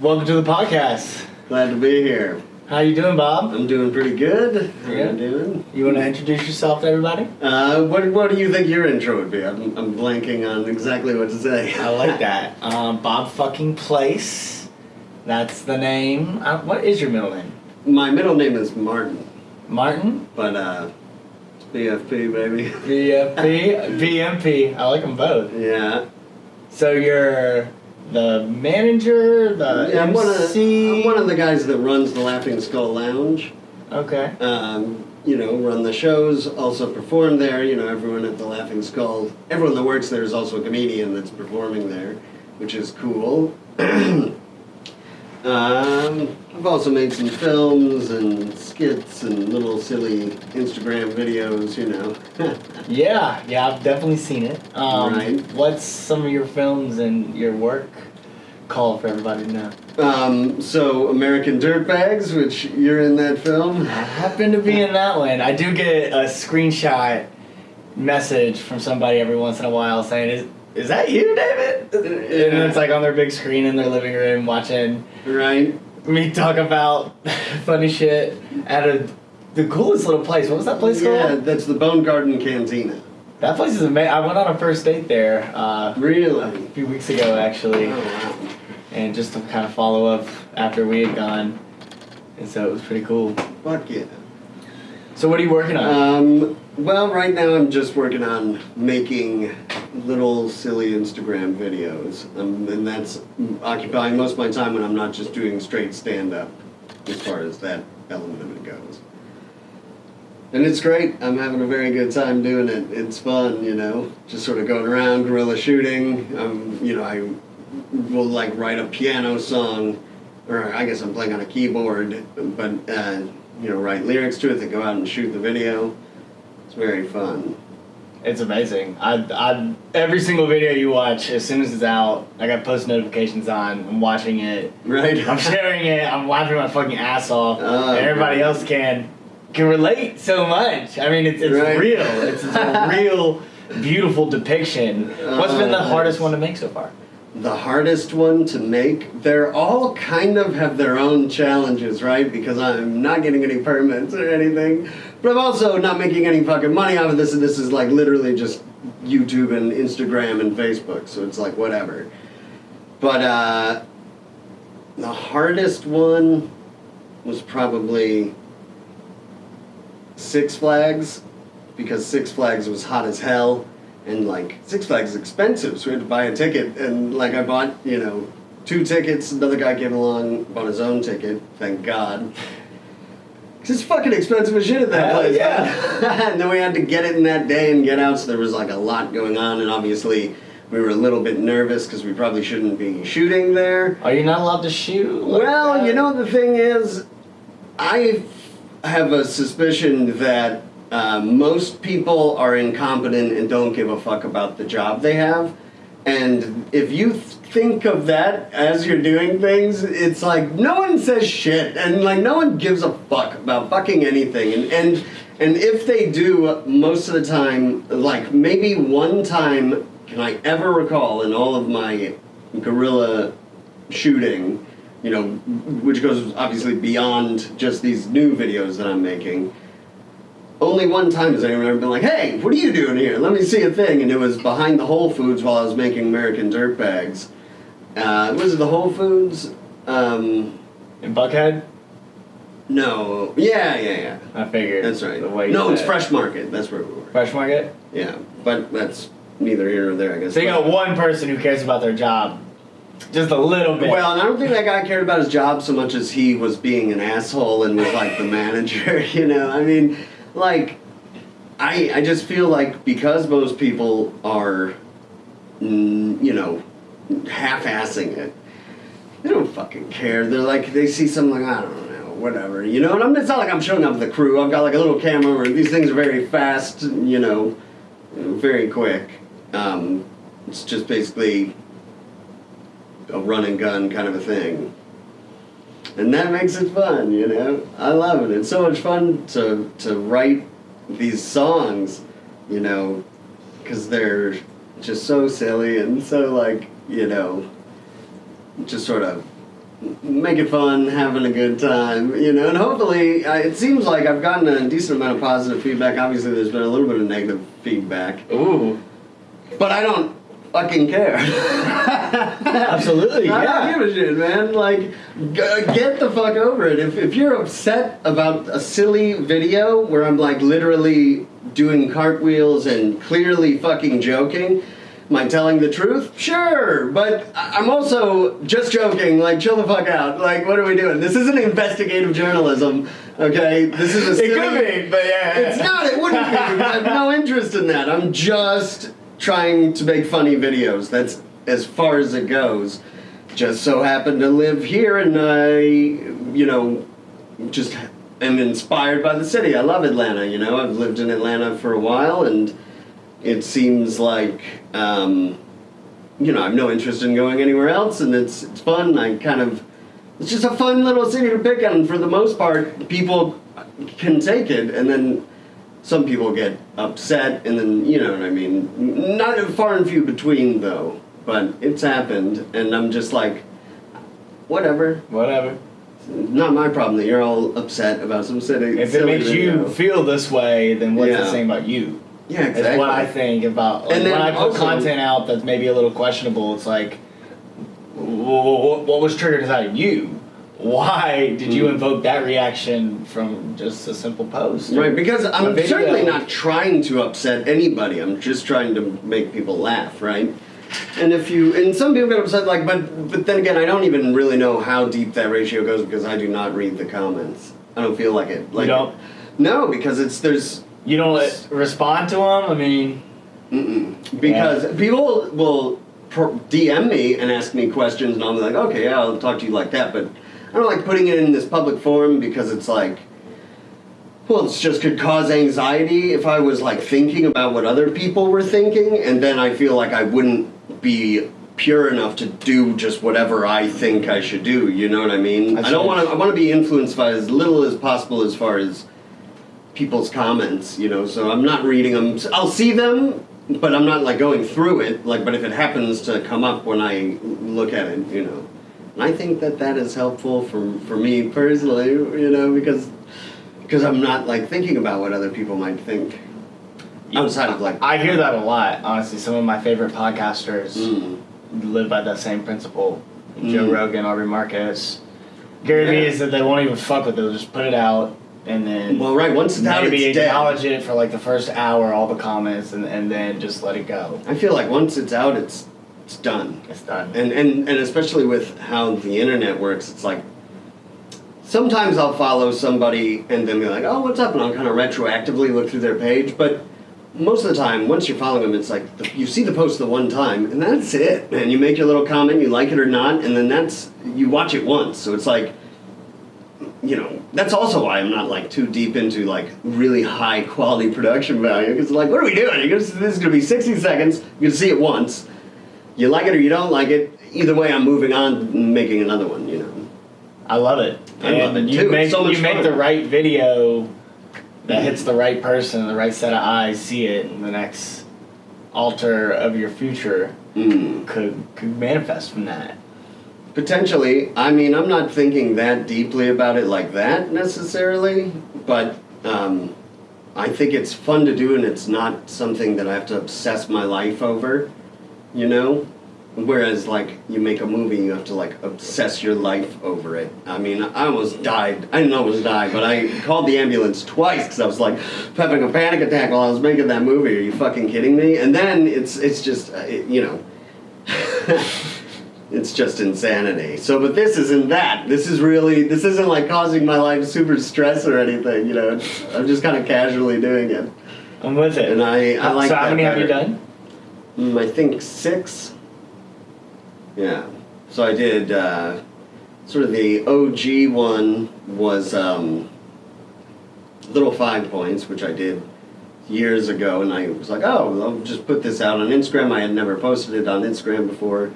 Welcome to the podcast. Glad to be here. How you doing, Bob? I'm doing pretty good. How Yeah. you doing? You want to introduce yourself to everybody? Uh, what, what do you think your intro would be? I'm, I'm blanking on exactly what to say. I like that. Um, Bob fucking Place. That's the name. Uh, what is your middle name? My middle name is Martin, Martin? but uh, it's BFP, baby. VFP? VMP. I like them both. yeah. So you're the manager, the yeah I'm, one of, MC? I'm one of the guys that runs the Laughing Skull Lounge. Okay. Um, you know, run the shows, also perform there. You know, everyone at the Laughing Skull, everyone that works there is also a comedian that's performing there, which is cool. um, I've also made some films and skits and little silly Instagram videos, you know. Yeah, yeah, I've definitely seen it. Um, Right. What's some of your films and your work call for everybody to know? um, so, American Dirtbags, which you're in that film. I happen to be in that one. I do get a screenshot message from somebody every once in a while saying, "Is that you, David?" And it's like on their big screen in their living room watching Right? me talk about funny shit at a the coolest little place. What was that place yeah, called? Yeah, that's the Bone Garden Cantina. That place is amazing. I went on a first date there uh, a few weeks ago, actually. Oh, wow. and just to kind of follow up after we had gone. And so it was pretty cool. Fuck yeah. So what are you working on? Um, well, right now I'm just working on making little silly Instagram videos, um, and that's occupying most of my time when I'm not just doing straight stand up, as far as that element of it goes. And it's great. I'm having a very good time doing it. It's fun, you know, just sort of going around guerrilla shooting. Um, you know, I will like write a piano song, or I guess I'm playing on a keyboard, but uh, you know, write lyrics to it, then go out and shoot the video. It's very fun. it's amazing. I, I every single video you watch, as soon as it's out, I got post notifications on. I'm watching it. Right? I'm sharing it. I'm laughing my fucking ass off. Oh, everybody else can can relate so much. I mean, it's it's Right. real. It's, it's a real beautiful depiction. What's been the hardest one to make so far? The hardest one to make. They're all kind of have their own challenges, right? Because I'm not getting any permits or anything, but I'm also not making any fucking money off of this. And this is like literally just YouTube and Instagram and Facebook, so it's like whatever. But uh, the hardest one was probably Six Flags, because Six Flags was hot as hell, and like Six Flags is expensive, so we had to buy a ticket, and like I bought, you know, two tickets. Another guy came along, bought his own ticket. Thank God. 'Cause it's fucking expensive as shit at that Hell place. yeah. and then we had to get it in that day and get out, so there was like a lot going on, and obviously we were a little bit nervous because we probably shouldn't be shooting there. Are you not allowed to shoot? like Well, that? you know the thing is, I have a suspicion that uh, most people are incompetent and don't give a fuck about the job they have. And if you th- think of that as you're doing things, it's like no one says shit, and like no one gives a fuck about fucking anything. And and and if they do, most of the time, like maybe one time, can I ever recall in all of my guerrilla shooting, you know, which goes obviously beyond just these new videos that I'm making. Only one time has anyone ever been like, "Hey, what are you doing here? Let me see a thing." And it was behind the Whole Foods while I was making American Dirtbags. Uh, was it the Whole Foods? Um, in Buckhead. no, yeah, yeah, yeah. I figured. That's right. The way No, it's said. Fresh Market. That's where we were. Fresh Market. Yeah, but that's neither here nor there, I guess. So you got one person who cares about their job, just a little bit. Well, and I don't think that guy cared about his job so much as he was being an asshole and was like the manager, you know? I mean, like, I, I just feel like because most people are, mm, you know, half assing it, they don't fucking care. They're like, they see something like, I don't know, whatever, you know? And I'm, it's not like I'm showing up with a crew. I've got like a little camera where these things are very fast, you know, very quick. Um, it's just basically a run and gun kind of a thing. And that makes it fun, you know? I love it. It's so much fun to, to write these songs, you know, because they're just so silly and so, like, you know, just sort of make it fun, having a good time, you know. And hopefully, uh, it seems like I've gotten a decent amount of positive feedback. Obviously, there's been a little bit of negative feedback, Ooh, but I don't fucking care. absolutely, I yeah. don't give a shit, man. Like, g- get the fuck over it. If, if you're upset about a silly video where I'm like literally doing cartwheels and clearly fucking joking, am I telling the truth? Sure, but I'm also just joking. Like, chill the fuck out. Like, what are we doing? This isn't investigative journalism, okay? This is a It silly. could be, but yeah. It's not. It wouldn't be. I have no interest in that. I'm just trying to make funny videos. That's as far as it goes. Just so happened to live here, and I, you know, just am inspired by the city. I love Atlanta. You know, I've lived in Atlanta for a while, and it seems like. Um, you know, I have no interest in going anywhere else, and it's it's fun. I kind of, it's just a fun little city to pick on. For the most part, people can take it, and then some people get upset, and then you know what I mean. Not far and few between though, but it's happened, and I'm just like, whatever. Whatever. Not my problem that you're all upset about some city. If it makes you feel this way, then what's Yeah. it saying about you? yeah, exactly. That's what I think about. Like, And then when I put also- content out that's maybe a little questionable, it's like, what, what was triggered inside of you? Why did you Mm. invoke that reaction from just a simple post? Right, because I'm certainly not trying to upset anybody. I'm just trying to make people laugh, right? And if you and some people get upset, like, but but then again, I don't even really know how deep that ratio goes because I do not read the comments. I don't feel like it. Like, don't? No, because it's there's You don't let- respond to them. I mean, Mm-mm. Because people will DM me and ask me questions, and I'll be like, okay, yeah, I'll talk to you like that. But don't like putting it in this public forum because it's like, well, it's just could cause anxiety if I was like thinking about what other people were thinking, and then I feel like I wouldn't be pure enough to do just whatever I think I should do. You know what I mean? I I don't want to. I want to be influenced by as little as possible as far as people's comments, you know. So I'm not reading them. I'll see them, but I'm not like going through it. Like, but if it happens to come up when I look at it, you know, I think that that is helpful for for me personally, you know, because because I'm not like thinking about what other people might think outside of like. I hear that a lot. Honestly, some of my favorite podcasters Mm. live by that same principle. Joe Mm. Rogan, Aubrey Marcus, Gary Vee Yeah. is that they won't even fuck with it. They'll just put it out and then Well, right. Once it's out, maybe it's dead. acknowledge it for like the first hour, all the comments, and, and then just let it go. I feel like once it's out, it's it's done. It's done. And, and and especially with how the internet works, it's like sometimes I'll follow somebody and then be like, oh, what's up? And I'll kind of retroactively look through their page. But most of the time, once you're following them, it's like the, you see the post the one time and that's it. And you make your little comment, you like it or not, and then that's you watch it once. So it's like, you know, that's also why I'm not like too deep into like really high quality production value. Because like, what are we doing? This is gonna be 60 seconds. You're gonna see it once. You like it or you don't like it. Either way, I'm moving on, and making another one. You know. I love it. I love And it, you too. Make, so you make the right video that hits the right person, the right set of eyes, see it, and the next altar of your future Mm. could could manifest from that. Potentially. I mean, I'm not thinking that deeply about it like that necessarily, but um, I think it's fun to do, and it's not something that I have to obsess my life over. You know. Whereas, like, you make a movie, you have to like obsess your life over it. I mean, I almost died. I didn't almost die, but I called the ambulance twice because I was like having a panic attack while I was making that movie. Are you fucking kidding me? And then it's it's just uh, it, you know. it's just insanity. So, but this isn't that. This is really, this isn't like causing my life super stress or anything. You know, I'm just kind of casually doing it, I'm with it. and I, I like. so how many have you done? Mm, I think six. Yeah. So I did. Uh, sort of the OG one was um, Little Five Points, which I did years ago, and I was like, oh, I'll just put this out on Instagram. I had never posted it on Instagram before,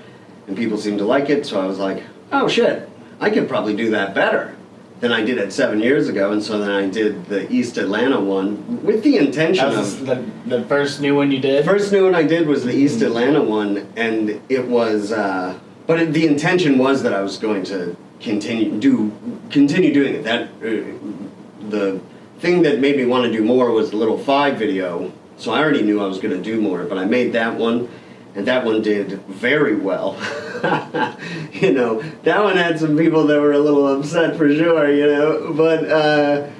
and people seemed to like it, so I was like, oh shit, I could probably do that better than I did it seven years ago, and so then I did the East Atlanta one with the intention of the, the first new one you the did? first new one I did was the East Atlanta one, and it was uh, but it, the intention was that I was going to continue do continue doing it. That uh, the thing that made me want to do more was the little five video. So I already knew I was going to do more, but I made that one, and that one did very well. you know, that one had some people that were a little upset for sure. You know, but. Uh,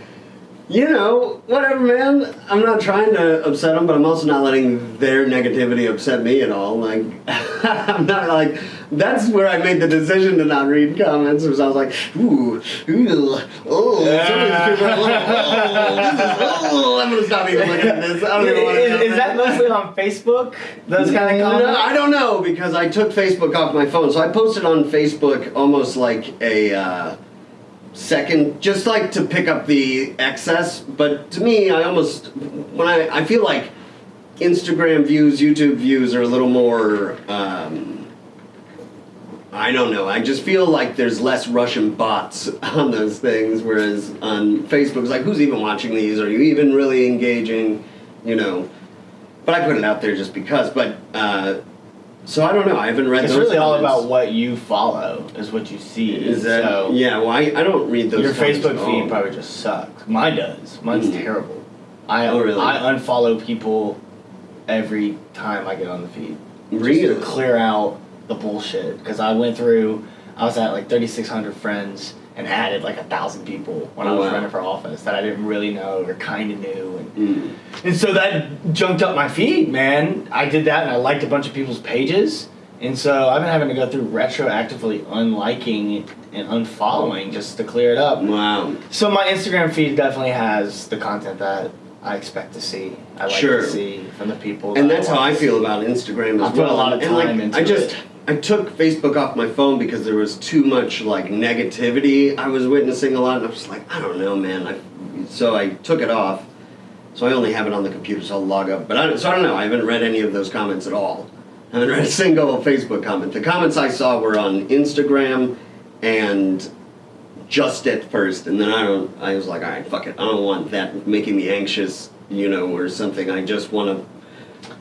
you know, whatever, man. I'm not trying to upset them, but I'm also not letting their negativity upset me at all. Like, I'm not like. That's where I made the decision to not read comments, because I was like, ooh, ooh, oh, some of these people are like, oh, this is, oh, I'm gonna stop even looking at this. I don't even want to. Is, is that mostly on Facebook? Those kind of comments. No, I don't know because I took Facebook off my phone, so I posted on Facebook almost like a. Uh, second just like to pick up the excess but to me i almost when i i feel like instagram views youtube views are a little more um, i don't know i just feel like there's less russian bots on those things whereas on facebook it's like who's even watching these? Are you even really engaging? You know but i put it out there just because but uh, so I don't know. I haven't read. It's those really all about what you follow, is what you see. Is that so yeah? Well, I, I don't read those. your Facebook feed probably just sucks. Mine does. Mine's Mm. terrible. I Oh, really? I unfollow people every time I get on the feed. Just Really? to clear out the bullshit because I went through. I was at like 3,600 friends and added like a thousand people when I Oh, was wow. running for office that I didn't really know or kind of knew and Mm. and so that junked up my feed, man. I did that and I liked a bunch of people's pages. And so I've been having to go through retroactively unliking and unfollowing just to clear it up. Wow. So my Instagram feed definitely has the content that I expect to see. I like Sure. to see from the people. And that that's how I feel about Instagram as I put a lot of And, like, time into I just it. I took Facebook off my phone because there was too much like negativity I was witnessing a lot, and I was like, I don't know, man. I, so I took it off. So I only have it on the computer, so I'll log up. But I, so I don't know. I haven't read any of those comments at all. I haven't read a single Facebook comment. The comments I saw were on Instagram and just at first, and then I don't. I was like, all right, fuck it. I don't want that making me anxious, you know, or something. I just want to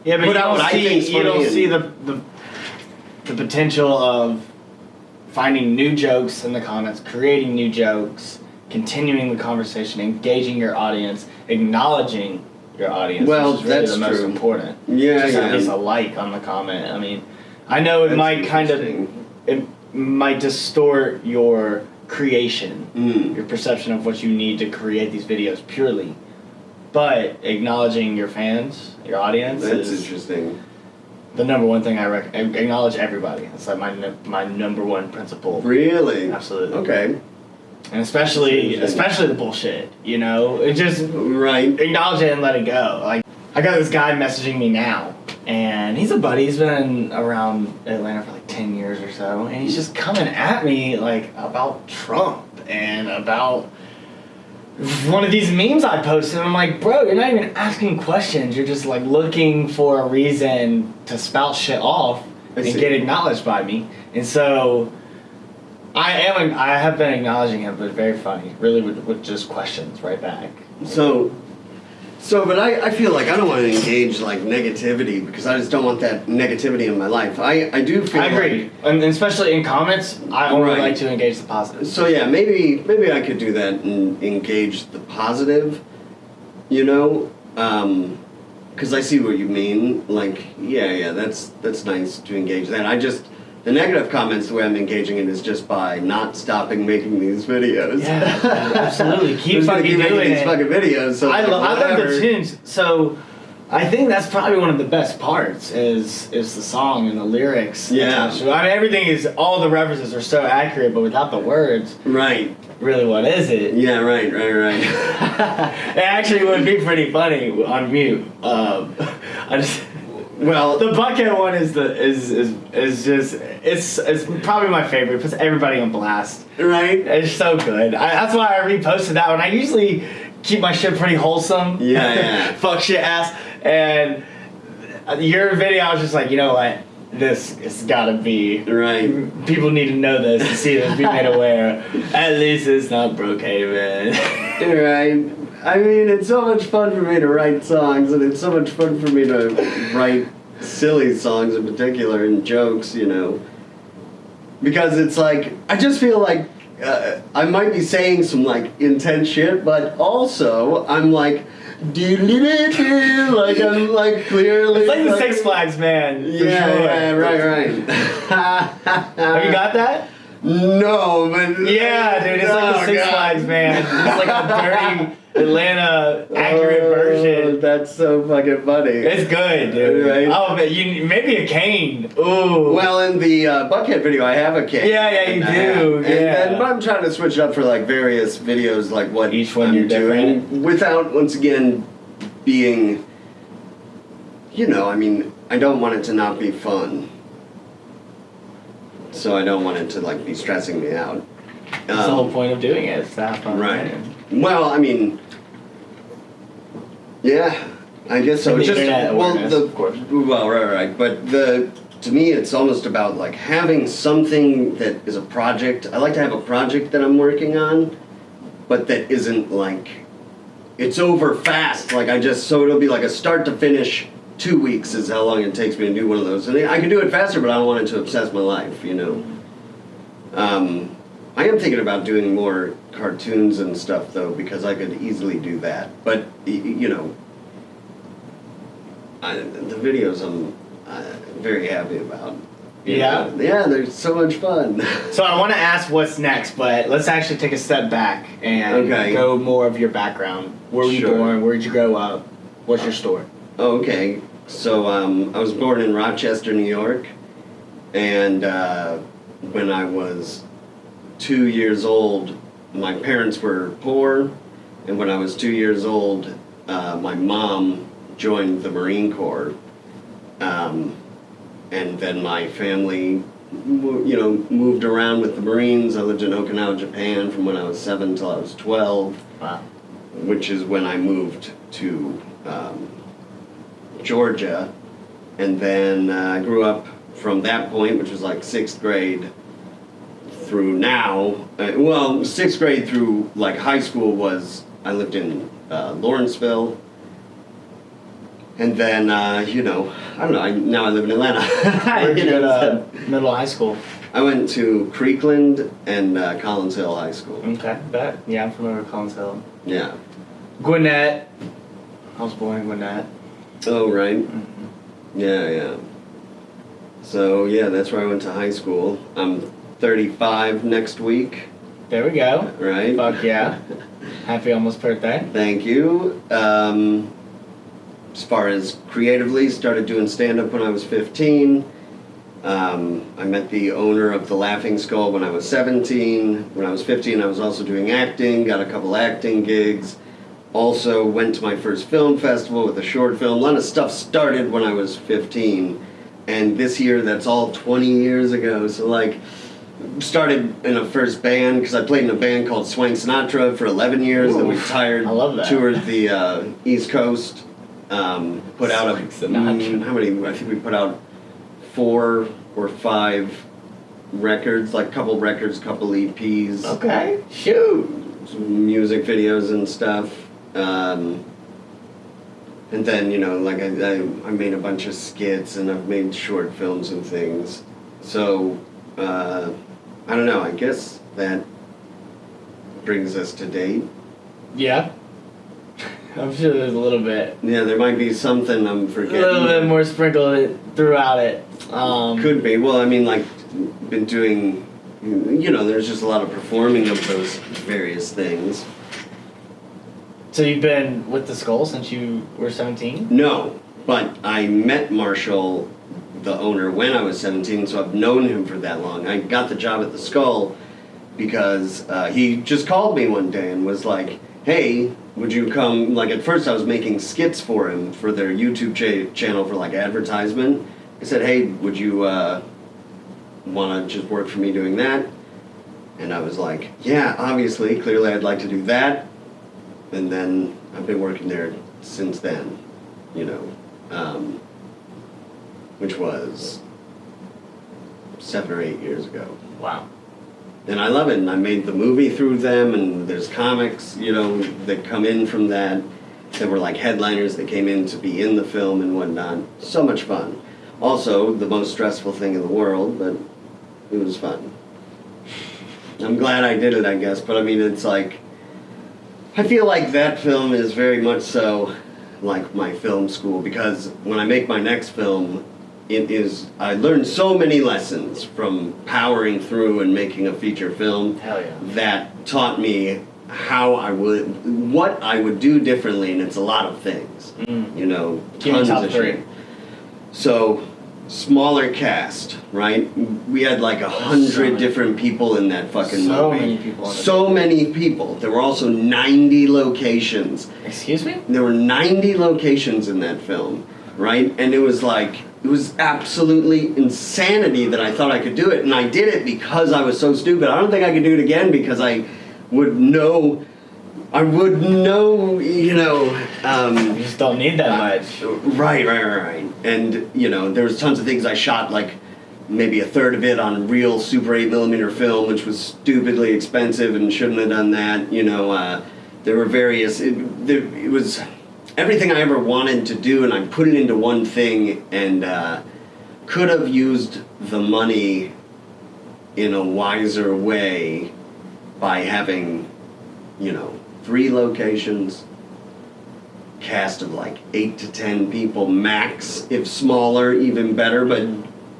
Yeah, but put you don't see you don't see the, the the potential of finding new jokes in the comments, creating new jokes, continuing the conversation, engaging your audience, acknowledging your audience. Well, really that's the most true. important. Yeah, just, yeah. a like on the comment. I mean, I know it That's might kind of it might distort your creation, Mm. your perception of what you need to create these videos purely. But acknowledging your fans, your audience, That's is interesting. The number one thing I rec- acknowledge everybody. It's like my my number one principle. Really? Absolutely. Okay. And especially especially the bullshit. You know, it just Right. acknowledge it and let it go. Like I got this guy messaging me now, and he's a buddy. He's been around Atlanta for like ten years or so, and he's just coming at me like about Trump and about one of these memes I posted. I'm like, bro, you're not even asking questions. You're just like looking for a reason to spout shit off and get acknowledged by me. And so I am. I have been acknowledging him, but very funny. Really, with, with just questions right back. So, so, but I, I feel like I don't want to engage like negativity because I just don't want that negativity in my life. I, I do feel. I agree, like- and especially in comments, I only Right. like to engage the positive. so yeah, maybe maybe I could do that and engage the positive. You know, um, because I see what you mean. Like, yeah, yeah, that's that's nice to engage that. I just. The negative comments, the way I'm engaging in it is just by not stopping making these videos. Yeah, absolutely. Keep I'm just gonna fucking keep making doing these fucking videos. So I, like, lo- I love the tunes. So I think that's probably one of the best parts is is the song and the lyrics. Yeah. I mean, everything is all the references are so accurate, but without the words, Right. really, what is it? Yeah. Right. Right. Right. it actually would be pretty funny on mute. Um, I just. Well, The bucket one is the is is is just it's it's probably my favorite. It puts everybody on blast. right. It's so good. I, that's why I reposted that one. I usually keep my shit pretty wholesome. Yeah, yeah. Fuck shit ass. And your video, I was just like, you know what? This has got to be. Right. People need to know this and see this, be made aware. At least it's not Brookhaven. Right. I mean, it's so much fun for me to write songs, and it's so much fun for me to write silly songs in particular and jokes, you know. because it's like I just feel like uh, I might be saying some like intense shit, but also I'm like, like I'm like clearly. It's like the Six Flags man. Yeah, sure. yeah, right, right. Have you got that? No, but Yeah, dude, it's like the Six God. Flags man. It's like a dirty Atlanta accurate Oh, version. That's so fucking funny. It's good, dude. Right. Oh, but you maybe a cane. Ooh. Well, in the uh, Buckhead video, I have a cane. Yeah, yeah, you do, And yeah. then, but I'm trying to switch it up for like various videos, like what Each one I'm you're doing, different. without once again being. You know, I mean, I don't want it to not be fun. So I don't want it to like be stressing me out. That's the whole Um, point of doing it. It's to have fun. Right. Well, I mean, yeah, I guess so. And the It's just well, the of course. well, right, right. But the to me, it's almost about like having something that is a project. I like to have a project that I'm working on, but that isn't like it's over fast. Like I just so it'll be like a start to finish. Two weeks is how long it takes me to do one of those, and I can do it faster, but I don't want it to obsess my life. You know. Um, I am thinking about doing more cartoons and stuff though, because I could easily do that. But you know, I, the videos I'm uh, very happy about. Yeah? know. yeah, they're so much fun. So I want to ask what's next, but let's actually take a step back and Okay. go more of your background. Where were you born? Where did you grow up? What's your story? Oh, okay. So um, I was born in Rochester, New York, and uh, when I was two years old, my parents were poor, and when I was two years old, uh, my mom joined the Marine Corps, um, and then my family, you know, moved around with the Marines. I lived in Okinawa, Japan, from when I was seven till I was twelve Wow. which is when I moved to um, Georgia. And then uh, I grew up from that point, which was like sixth grade, through now. Uh, well, sixth grade through like high school was I lived in uh, Lawrenceville. And then, uh, you know, I don't know, I, now I live in Atlanta. Where'd You go to middle high school? I went to Creekland and uh, Collins Hill High School. Okay, bet. Yeah, I'm familiar with Collins Hill. Yeah. Gwinnett. I was born in Gwinnett. Oh, right. Mm-hmm. Yeah, yeah. So yeah, that's where I went to high school. I'm 35 next week, There we go. right? Fuck yeah. Happy almost birthday. Thank you. Um, as far as creatively, started doing stand up when I was 15. Um, I met the owner of the Laughing Skull when I was 17. When I was 15, I was also doing acting, got a couple acting gigs. Also went to my first film festival with a short film. A lot of stuff started when I was 15. And this year, that's all 20 years ago. So, like, started in a first band because I played in a band called Swank Sinatra for 11 years. Then we Oof. tired, I love that. toured the uh, East Coast, um, put out a mm, how many? I think we put out four or five records, like couple records, couple EPs, Okay. Shoot. some music videos and stuff. Um, and then you know, like I, I, I made a bunch of skits and I've made short films and things. So uh, I don't know. I guess that brings us to date. Yeah. I'm sure there's a little bit. Yeah, there might be something I'm forgetting. A little bit more sprinkled throughout it. Um, Could be. Well, I mean, like, been doing, you know, there's just a lot of performing of those various things. So you've been with the Skull since you were 17? No, but I met Marshall, the owner, when I was 17, so I've known him for that long. I got the job at the Skull because uh, he just called me one day and was like, hey, would you come? Like, at first I was making skits for him for their YouTube cha- channel for like advertisement. I said, hey, would you uh, want to just work for me doing that? And I was like, yeah, obviously, clearly I'd like to do that. And then I've been working there since then, you know, um, which was seven or eight years ago. Wow. And I love it, and I made the movie through them, and there's comics, you know, that come in from that, that were like headliners that came in to be in the film and whatnot. So much fun. Also, the most stressful thing in the world, but it was fun. I'm glad I did it, I guess. But I mean, it's like, I feel like that film is very much so like my film school because when I make my next film, it is, I learned so many lessons from powering through and making a feature film yeah. that taught me how I would, what I would do differently, and it's a lot of things. Mm. You know, Give tons of three. shit. So, smaller cast, right? We had like a hundred many. different people in that fucking So movie. many people So many people. There were also 90 locations. Excuse me? There were 90 locations in that film, right? And it was like, it was absolutely insanity that I thought I could do it. And I did it because I was so stupid. I don't think I could do it again because I would know, I would know, you know, um, You just don't need that much. Right, right, right, right. And you know, there was tons of things I shot like maybe a third of it on real Super 8 millimeter film, which was stupidly expensive and shouldn't have done that. You know, uh, there were various. It, there, it was everything I ever wanted to do, and I put it into one thing, and uh, could have used the money in a wiser way by having, you know, three locations cast of like eight to ten people max, if smaller, even better, but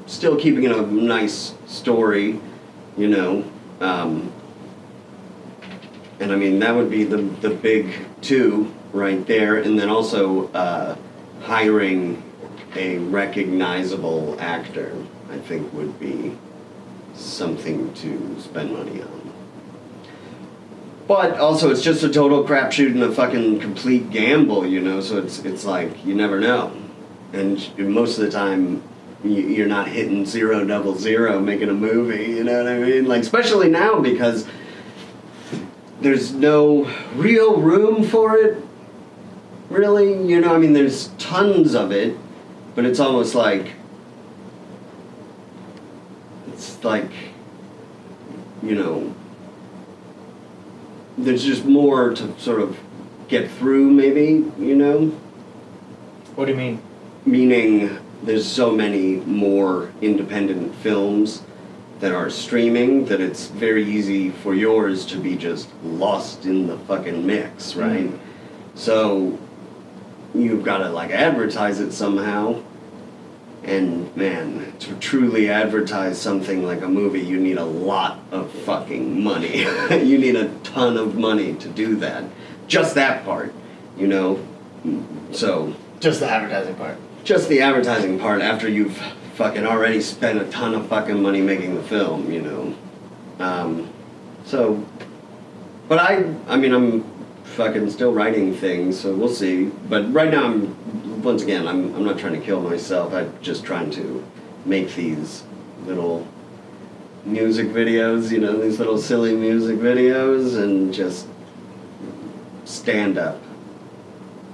still keeping it a nice story, you know. Um, and I mean, that would be the, the big two right there, and then also uh, hiring a recognizable actor, I think, would be something to spend money on. But also, it's just a total crapshoot and a fucking complete gamble, you know. So it's it's like you never know, and most of the time, you- you're not hitting zero double zero making a movie. You know what I mean? Like especially now because there's no real room for it. Really, you know. I mean, there's tons of it, but it's almost like it's like you know there's just more to sort of get through maybe you know What do you mean? meaning there's so many more independent films that are streaming that it's very easy for yours to be just lost in the fucking mix right Mm. so you've got to like advertise it somehow and man to truly advertise something like a movie you need a lot of fucking money you need a ton of money to do that just that part you know so Just the advertising part. just the advertising part after you've fucking already spent a ton of fucking money making the film, you know. Um, so, but I, I mean, I'm fucking still writing things, so we'll see. But right now, I'm once again, I'm I'm not trying to kill myself. I'm just trying to make these little music videos, you know, these little silly music videos, and just stand up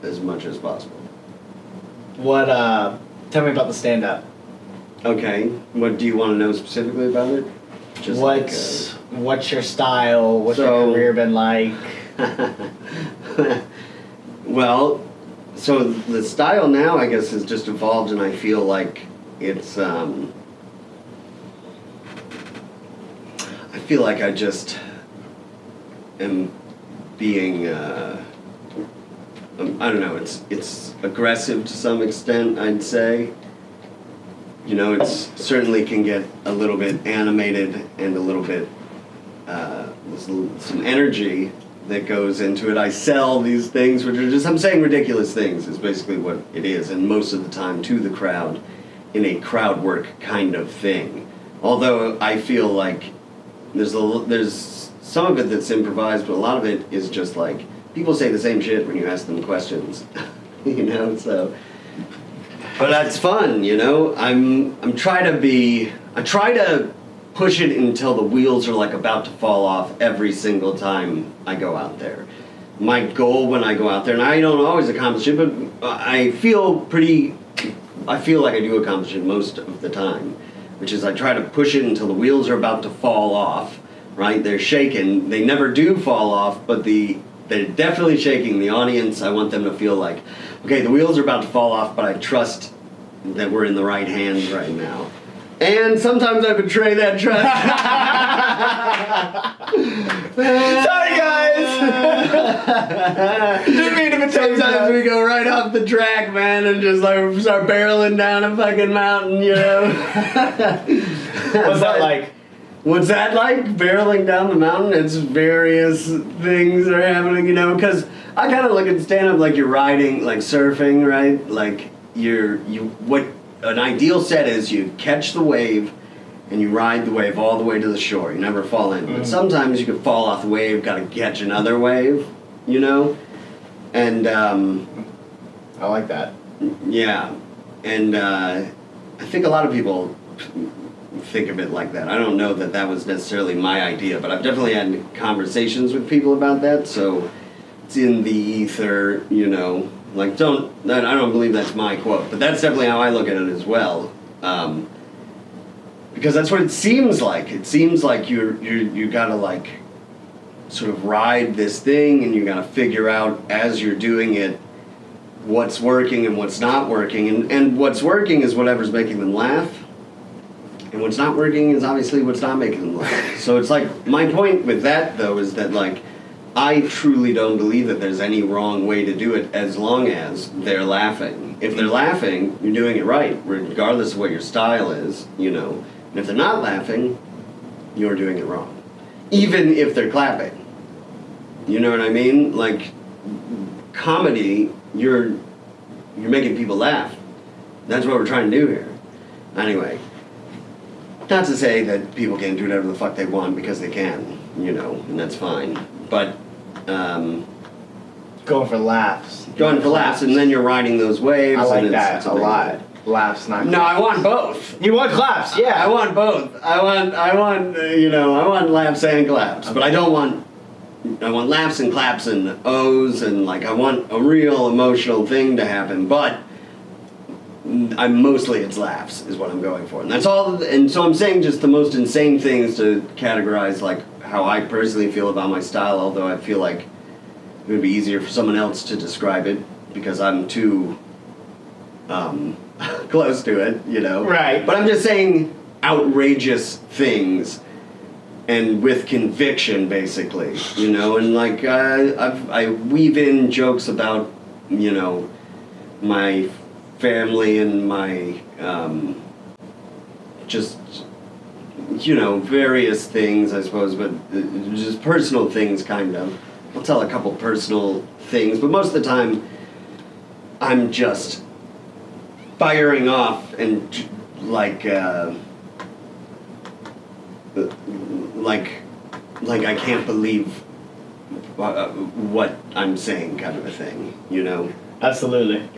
as much as possible. What, uh, tell me about the stand up. Okay. What do you want to know specifically about it? Just like, what's, what's your style? What's So- your career been like? uh, well, so the style now, I guess, has just evolved, and I feel like it's. Um, I feel like I just am being. Uh, um, I don't know. It's it's aggressive to some extent. I'd say. You know, it's certainly can get a little bit animated and a little bit uh, some energy that goes into it. I sell these things, which are just I'm saying ridiculous things is basically what it is, and most of the time to the crowd, in a crowd work kind of thing. Although I feel like there's a there's some of it that's improvised, but a lot of it is just like people say the same shit when you ask them questions, you know. So, but that's fun, you know. I'm I'm trying to be I try to push it until the wheels are like about to fall off every single time I go out there. My goal when I go out there, and I don't always accomplish it, but I feel pretty. I feel like I do accomplish it most of the time, which is I try to push it until the wheels are about to fall off. Right? They're shaking. They never do fall off, but the they're definitely shaking. The audience, I want them to feel like, okay, the wheels are about to fall off, but I trust that we're in the right hands right now. And sometimes I betray that trust. Sorry, guys. Didn't mean to betray Sometimes we go right off the track, man, and just like start barreling down a fucking mountain, you know. What's that like? What's that like? Barreling down the mountain? It's various things are happening, you know, because I kind of look at stand up like you're riding, like surfing, right? Like you're, you, what an ideal set is you catch the wave and you ride the wave all the way to the shore. You never fall in. But sometimes you can fall off the wave, gotta catch another wave, you know? And, um, I like that. yeah, and uh, I think a lot of people think of it like that. I don't know that that was necessarily my idea, but I've definitely had conversations with people about that. So it's in the ether, you know. Like, don't I don't believe that's my quote, but that's definitely how I look at it as well. Um, because that's what it seems like. It seems like you're you're you gotta like sort of ride this thing, and you gotta figure out as you're doing it what's working and what's not working. And, and what's working is whatever's making them laugh. And what's not working is obviously what's not making them laugh. So it's like, my point with that though is that like, I truly don't believe that there's any wrong way to do it as long as they're laughing. If they're laughing, you're doing it right, regardless of what your style is, you know. And if they're not laughing, you're doing it wrong. Even if they're clapping. You know what I mean? Like, comedy, you're you're making people laugh. That's what we're trying to do here. Anyway, not to say that people can do whatever the fuck they want because they can, you know, and that's fine. But um, Going for laughs. going for laughs, and then you're riding those waves. I like and it's, that it's a lot. Laughs, not. No, I want both. You want claps? Yeah. I want both. I want, I want, uh, you know, I want laughs and claps, but I don't want. I want laughs and claps and O's and like I want a real emotional thing to happen, but I'm mostly it's laughs is what I'm going for, and that's all. And so I'm saying just the most insane things to categorize like how I personally feel about my style. Although I feel like it would be easier for someone else to describe it because I'm too um, close to it, you know. Right. But I'm just saying outrageous things and with conviction, basically, you know. And like uh, I've, I weave in jokes about, you know, my family and my um, just you know various things i suppose but just personal things kind of i'll tell a couple personal things but most of the time i'm just firing off and like uh, like like i can't believe uh, what i'm saying kind of a thing you know Absolutely.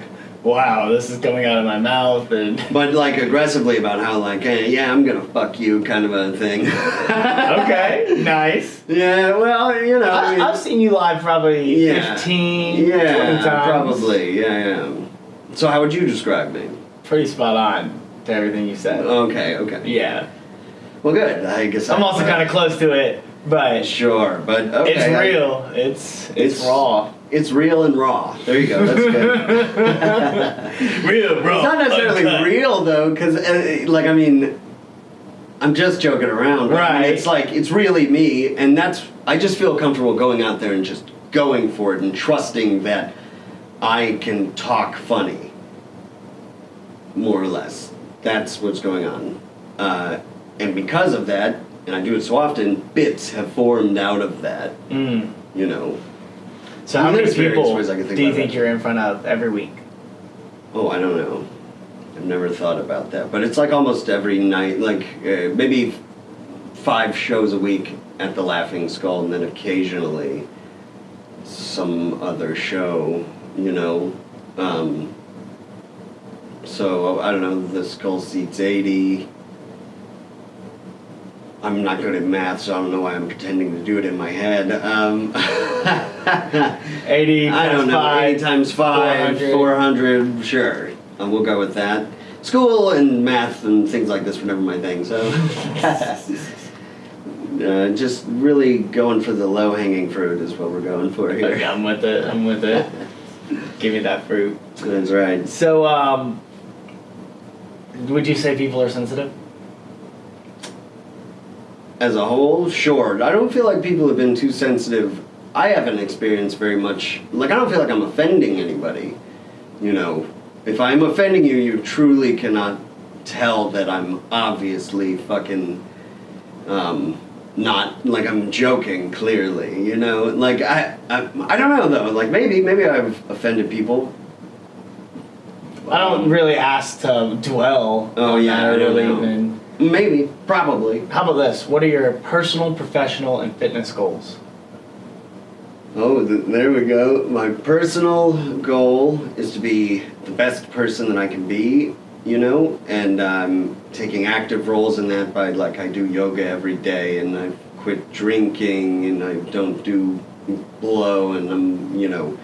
Wow, this is coming out of my mouth and. But like aggressively about how like, hey, yeah, I'm gonna fuck you kind of a thing. okay, nice. Yeah, well, you know, I I, mean, I've seen you live probably Yeah. 15, yeah, 20 times. probably, yeah, yeah. So how would you describe me? Pretty spot on to everything you said. Okay, okay. Yeah. Well, good. I guess I'm I- also kind of close to it, but sure, but okay. it's I- real. It's, it's It's- raw. It's real and raw. There you go. That's good. real, raw. It's not necessarily uncut. real though, because uh, like I mean, I'm just joking around. but I mean, Right. it's like it's really me, and that's I just feel comfortable going out there and just going for it and trusting that I can talk funny, more or less. That's what's going on, uh, and because of that, and I do it so often, bits have formed out of that. Mm. You know. So how many people I can think do you think it. you're in front of every week? Oh, I don't know. I've never thought about that, but it's like almost every night, like uh, maybe five shows a week at the Laughing Skull, and then occasionally some other show. You know, um, so I don't know. The Skull seats eighty. I'm not good at math, so I don't know why I'm pretending to do it in my head. Um, 80 I don't times know. five, Eight times five, 400. four hundred. Sure, uh, we'll go with that. School and math and things like this were never my thing, so uh, just really going for the low hanging fruit is what we're going for Okay, here. I'm with it. I'm with it. Give me that fruit. That's right. So, um, would you say people are sensitive? As a whole, sure. I don't feel like people have been too sensitive. I haven't experienced very much. Like I don't feel like I'm offending anybody. You know, if I'm offending you, you truly cannot tell that I'm obviously fucking um, not like I'm joking. Clearly, you know, like I, I I don't know though. Like maybe maybe I've offended people. I don't really ask to dwell. Oh, yeah, I don't know. even. Maybe, probably. How about this? What are your personal, professional, and fitness goals? Oh, th- there we go. My personal goal is to be the best person that I can be, you know, and I'm taking active roles in that by like I do yoga every day and I quit drinking and I don't do blow and I'm, you know,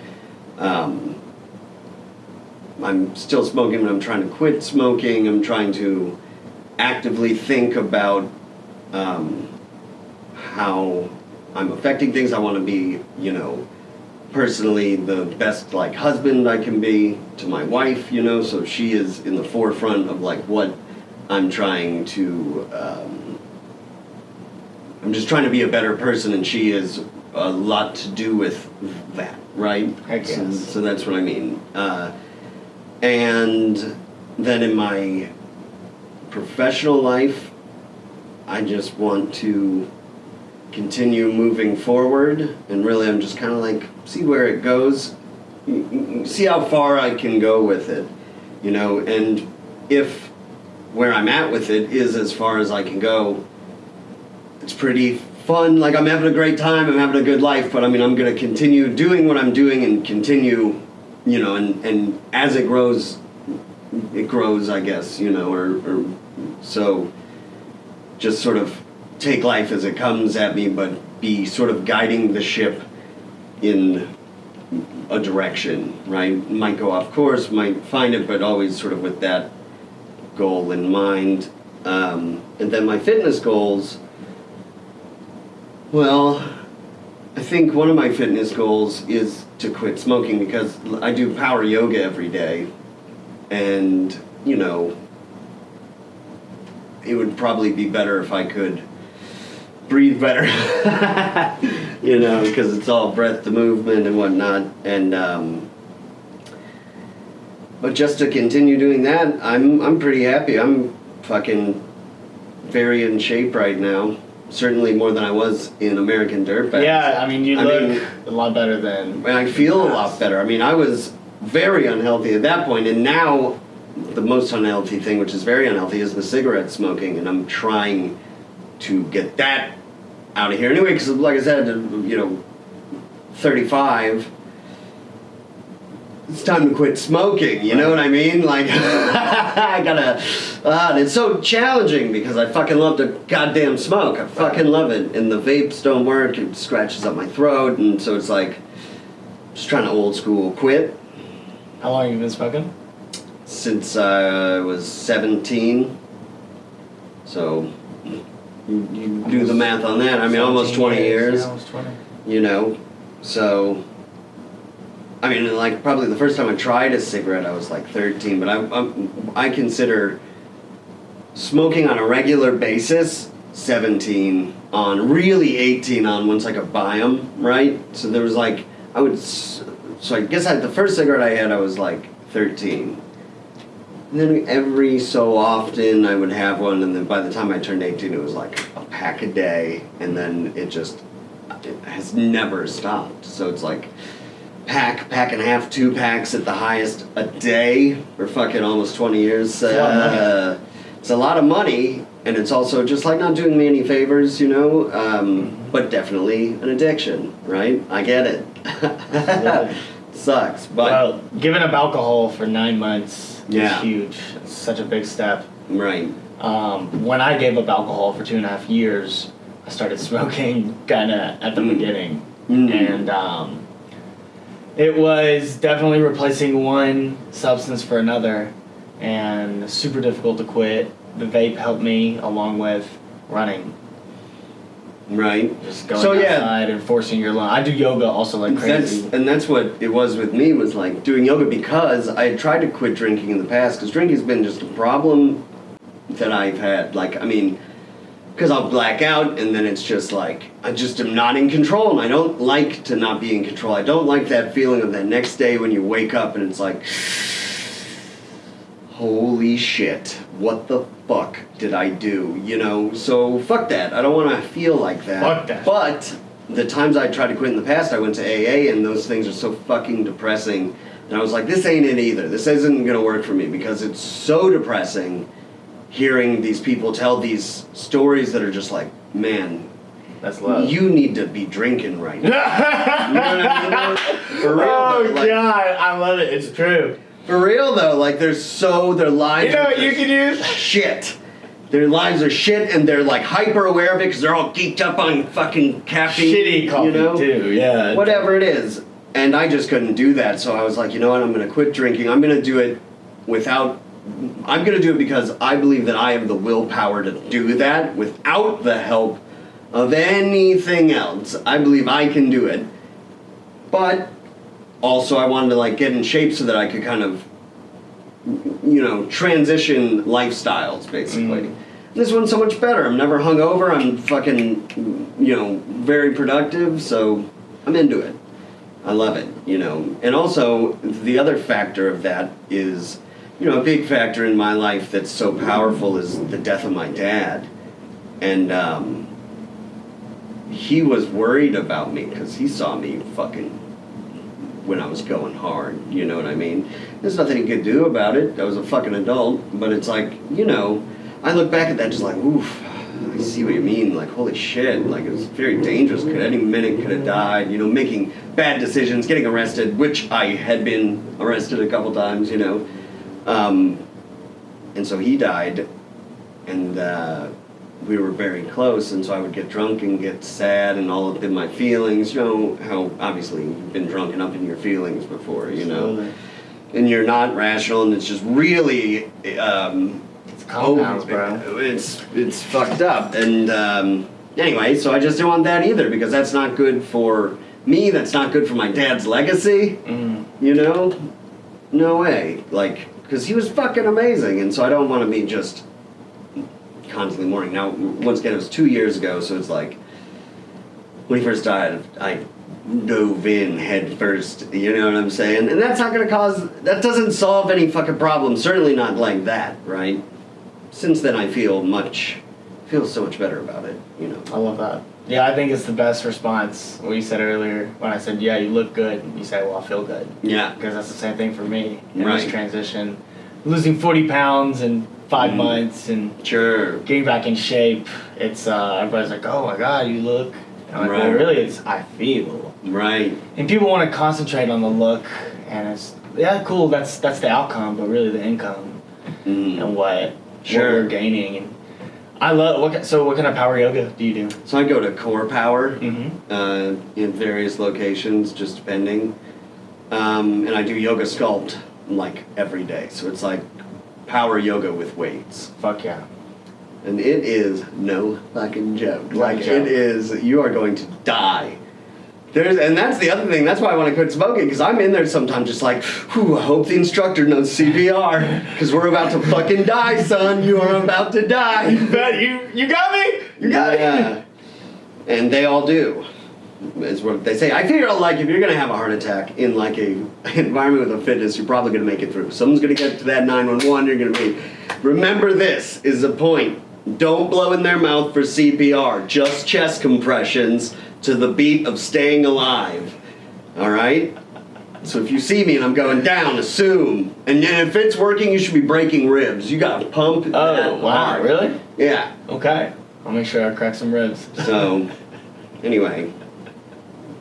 um, I'm still smoking, but I'm trying to quit smoking. I'm trying to actively think about um, how I'm affecting things. I want to be, you know, personally the best like husband I can be to my wife, you know, so she is in the forefront of like what I'm trying to. Um, I'm just trying to be a better person, and she is a lot to do with that, right? I So, guess. so that's what I mean. Uh, and then in my professional life, I just want to continue moving forward, and really, I'm just kind of like see where it goes, see how far I can go with it, you know, and if where I'm at with it is as far as I can go, it's pretty fun. Like I'm having a great time, I'm having a good life, but I mean, I'm gonna continue doing what I'm doing and continue, you know, and and as it grows, it grows, I guess, you know, or, or so just sort of take life as it comes at me, but be sort of guiding the ship in a direction, right? Might go off course, might find it, but always sort of with that goal in mind. Um, and then my fitness goals, well, I think one of my fitness goals is to quit smoking because I do power yoga every day. And, you know, it would probably be better if I could breathe better. you know, because it's all breath to movement and whatnot. And, um, but just to continue doing that, I'm I'm pretty happy. I'm fucking very in shape right now. Certainly more than I was in American Dirtbags. Yeah, I mean, you I look mean- a lot better than. And I feel a lot better. I mean, I was very unhealthy at that point, and now the most unhealthy thing, which is very unhealthy, is the cigarette smoking, and I'm trying to get that out of here anyway. Because, like I said, you know, 35. It's time to quit smoking. You know what I mean? Like, I gotta. Uh, it's so challenging because I fucking love to goddamn smoke. I fucking love it. And the vapes don't work. It scratches up my throat, and so it's like just trying to old school quit How long have you been smoking? Since I uh, was 17. So you, you do the math on that. I mean, almost 20 years. Yeah, almost 20. You know, so I mean, like probably the first time I tried a cigarette, I was like 13. But I I'm, I consider smoking on a regular basis 17 on, really 18 on once I could buy them, right? So there was like I would. So I guess I, the first cigarette I had, I was like 13. And then every so often I would have one, and then by the time I turned 18, it was like a pack a day, and then it just it has never stopped. So it's like pack, pack and a half, two packs at the highest a day for fucking almost 20 years. a lot of money. Uh, it's a lot of money, and it's also just like not doing me any favors, you know, um, but definitely an addiction, right? I get it. Sucks, but well, giving up alcohol for nine months Yeah. is huge. It's such a big step. right. Um, when I gave up alcohol for two and a half years, I started smoking kind of at the Mm. beginning. Mm. And um, it was definitely replacing one substance for another and super difficult to quit. The vape helped me along with running. Right. Just going So, yeah. outside and forcing your lung. I do yoga also like That's crazy. and that's what it was with me was like doing yoga because I had tried to quit drinking in the past because drinking's been just a problem that I've had. Like I mean, because I'll black out and then it's just like I just am not in control and I don't like to not be in control. I don't like that feeling of that next day when you wake up and it's like holy shit, what the fuck did I do? You know, so fuck that. I don't want to feel like that. Fuck that. But the times I tried to quit in the past, I went to AA and those things are so fucking depressing. And I was like, this ain't it either. This isn't gonna work for me because it's so depressing hearing these people tell these stories that are just like, man, That's love. you need to be drinking right now. You know what I mean? Oh, for real, oh like- god, I love it. It's true. For real though, like they're so their lives. You know what you can use? Shit. Their lives are shit, and they're like hyper aware of it because they're all geeked up on fucking caffeine. Shitty coffee you know? too. Yeah. Whatever it is, and I just couldn't do that. So I was like, you know what? I'm gonna quit drinking. I'm gonna do it without. I'm gonna do it because I believe that I have the willpower to do that without the help of anything else. I believe I can do it, but also I wanted to like get in shape so that I could kind of you know, transition lifestyles basically. Mm. This one's so much better. I'm never hungover. I'm fucking, you know, very productive. So I'm into it. I love it. You know, and also the other factor of that is, you know, a big factor in my life that's so powerful is the death of my dad, and um, he was worried about me because he saw me fucking when I was going hard. You know what I mean? There's nothing he could do about it. I was a fucking adult, but it's like, you know, I look back at that just like, oof. I see what you mean. Like, holy shit! Like, it was very dangerous. Could any minute could have died. You know, making bad decisions, getting arrested, which I had been arrested a couple times. You know, um, and so he died, and uh, we were very close. And so I would get drunk and get sad and all up in my feelings. You know how obviously you've been drunk and up in your feelings before. You know and you're not rational, and it's just really um, It's compounds, bro. It's it's fucked up, and um, anyway, so I just don't want that either because that's not good for me. That's not good for my dad's legacy. Mm. You know, no way. Like, because he was fucking amazing, and so I don't want to be just constantly mourning. Now, once again, it was two years ago, so it's like when he first died, I dove in head first. You know what I'm saying? And that's not gonna cause. That doesn't solve any fucking problem. Certainly not like that, right? Since then, I feel much, feel so much better about it. You know. I love that. Yeah, I think it's the best response. What you said earlier when I said, "Yeah, you look good," you say, "Well, I feel good," Yeah. because that's the same thing for me in Right. this transition. Losing forty pounds in five Mm. months and Sure. getting back in shape. It's uh, everybody's like, "Oh my god, you look." And I'm like, well, Right. really, it's I feel. Right. And people want to concentrate on the look, and it's yeah, cool. That's that's the outcome, but really the income Mm. and what Sure. what we're gaining. And I love what. So, what kind of power yoga do you do? So I go to Core Power. Mm-hmm. uh, in various locations, just depending. Um, and I do yoga sculpt like every day. So it's like power yoga with weights. Fuck yeah. And it is no fucking joke. No Like joke. it is, you are going to die. There's, and that's the other thing. That's why I want to quit smoking because I'm in there sometimes, just like, whew, I hope the instructor knows CPR because we're about to fucking die, son. You are about to die. You Bet you you got me. You got me. Yeah. And they all do. Is what they say. I figure like if you're gonna have a heart attack in like a environment with a fitness, you're probably gonna make it through. Someone's gonna get to that 911. You're gonna be. Remember this is the point. Don't blow in their mouth for CPR. Just chest compressions to the beat of staying alive. All right. So if you see me and I'm going down, assume. And then if it's working, you should be breaking ribs. You gotta pump. Oh wow, hard. really? Yeah. Okay. I'll make sure I crack some ribs. So, anyway,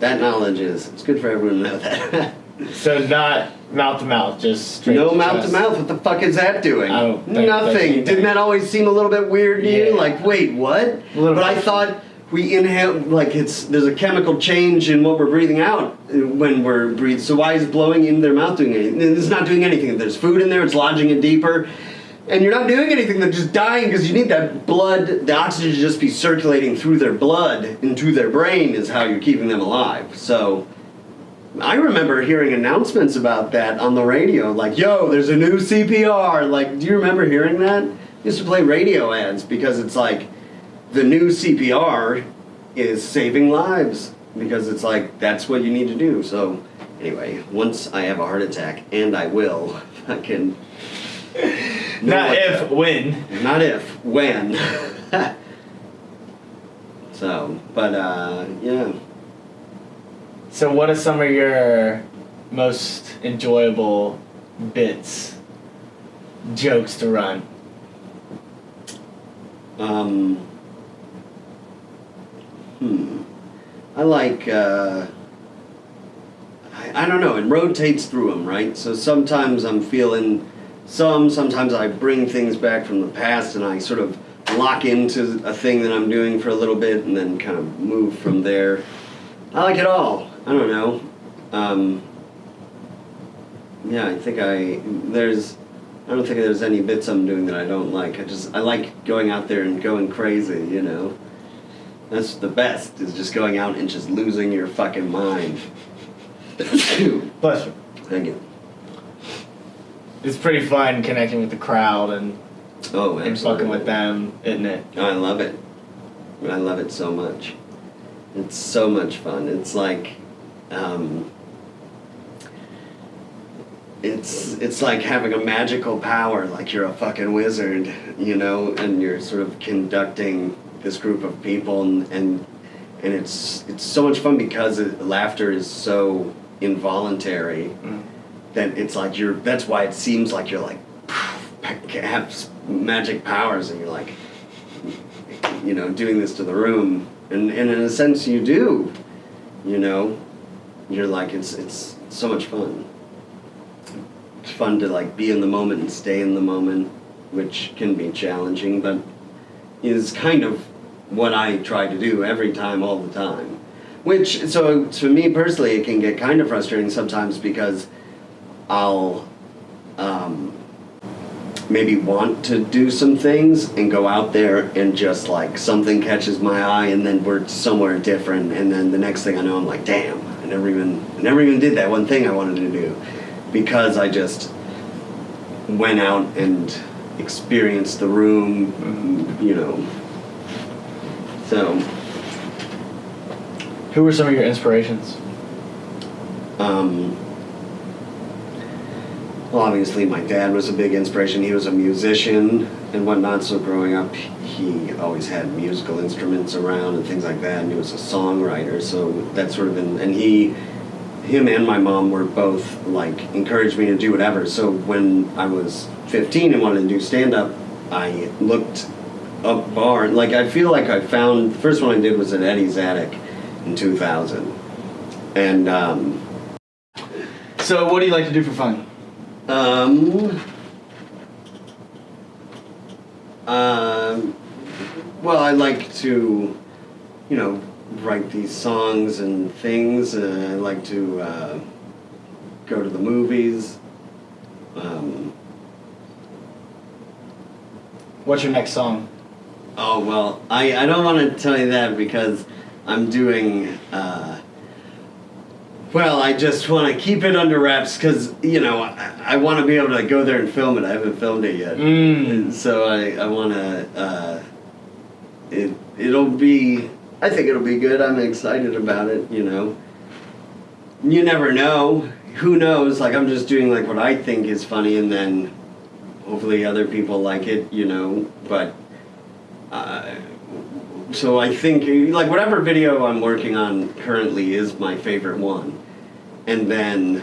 that knowledge is it's good for everyone to know that. So not mouth to mouth, just straight no to mouth chest. to mouth. What the fuck is that doing? Oh, Nothing. Didn't that always seem a little bit weird to you? Like, wait, what? But I thought we inhale like it's there's a chemical change in what we're breathing out uh, when we're breathing. So why is blowing in their mouth doing anything? It's not doing anything. There's food in there, it's lodging it deeper. And you're not doing anything, they're just dying because you need that blood, the oxygen to just be circulating through their blood into their brain is how you're keeping them alive. So I remember hearing announcements about that on the radio, like, yo, there's a new CPR. Like, do you remember hearing that? used to play radio ads because it's like, the new CPR is saving lives because it's like that's what you need to do. So anyway, once I have a heart attack, and I will, I can. Not what if, when. not if, when. so, but uh, yeah. So, what are some of your most enjoyable bits, jokes to run? Um, hmm. I like. Uh, I, I don't know. It rotates through them, right? So sometimes I'm feeling some. Sometimes I bring things back from the past, and I sort of lock into a thing that I'm doing for a little bit, and then kind of move from there. I like it all. I don't know. Um, yeah, I think I there's. I don't think there's any bits I'm doing that I don't like. I just I like going out there and going crazy, you know. That's the best is just going out and just losing your fucking mind. Bless you. Thank you. It's pretty fun connecting with the crowd and, Oh, and fucking with them, isn't it? I love it. I love it so much. It's so much fun. It's like, um, it's it's like having a magical power, like you're a fucking wizard, you know, and you're sort of conducting this group of people, and and, and it's it's so much fun because it, laughter is so involuntary Mm. That it's like you're. That's why it seems like you're like have magic powers, and you're like you know, doing this to the room, and, and in a sense you do, you know, you're like it's it's so much fun. It's fun to like be in the moment and stay in the moment, which can be challenging, but is kind of what I try to do every time, all the time. Which so to me personally, it can get kind of frustrating sometimes because I'll. Um, maybe want to do some things and go out there and just like something catches my eye and then we're somewhere different and then the next thing I know I'm like damn I never even I never even did that one thing I wanted to do because I just went out and experienced the room you know so Who were some of your inspirations? Um, well, obviously, my dad was a big inspiration. He was a musician and whatnot, so growing up, he always had musical instruments around and things like that, and he was a songwriter, so that's sort of in, and he, him and my mom were both like encouraged me to do whatever. So when I was 15 and wanted to do stand up, I looked up bar, like I feel like I found, the first one I did was at Eddie's Attic in 2000. And, um, So, what do you like to do for fun? Um. Um. Well, I like to, you know, write these songs and things. Uh, I like to uh, go to the movies. Um, What's your next song? oh well, I, I don't want to tell you that because I'm doing. Uh, well, I just want to keep it under wraps because you know I, I want to be able to go there and film it. I haven't filmed it yet. Mm. So I, I want to. Uh, it it'll be. I think it'll be good. I'm excited about it. You know. You never know. Who knows? Like I'm just doing like what I think is funny, and then hopefully other people like it. You know, but. Uh, so I think like whatever video I'm working on currently is my favorite one, and then,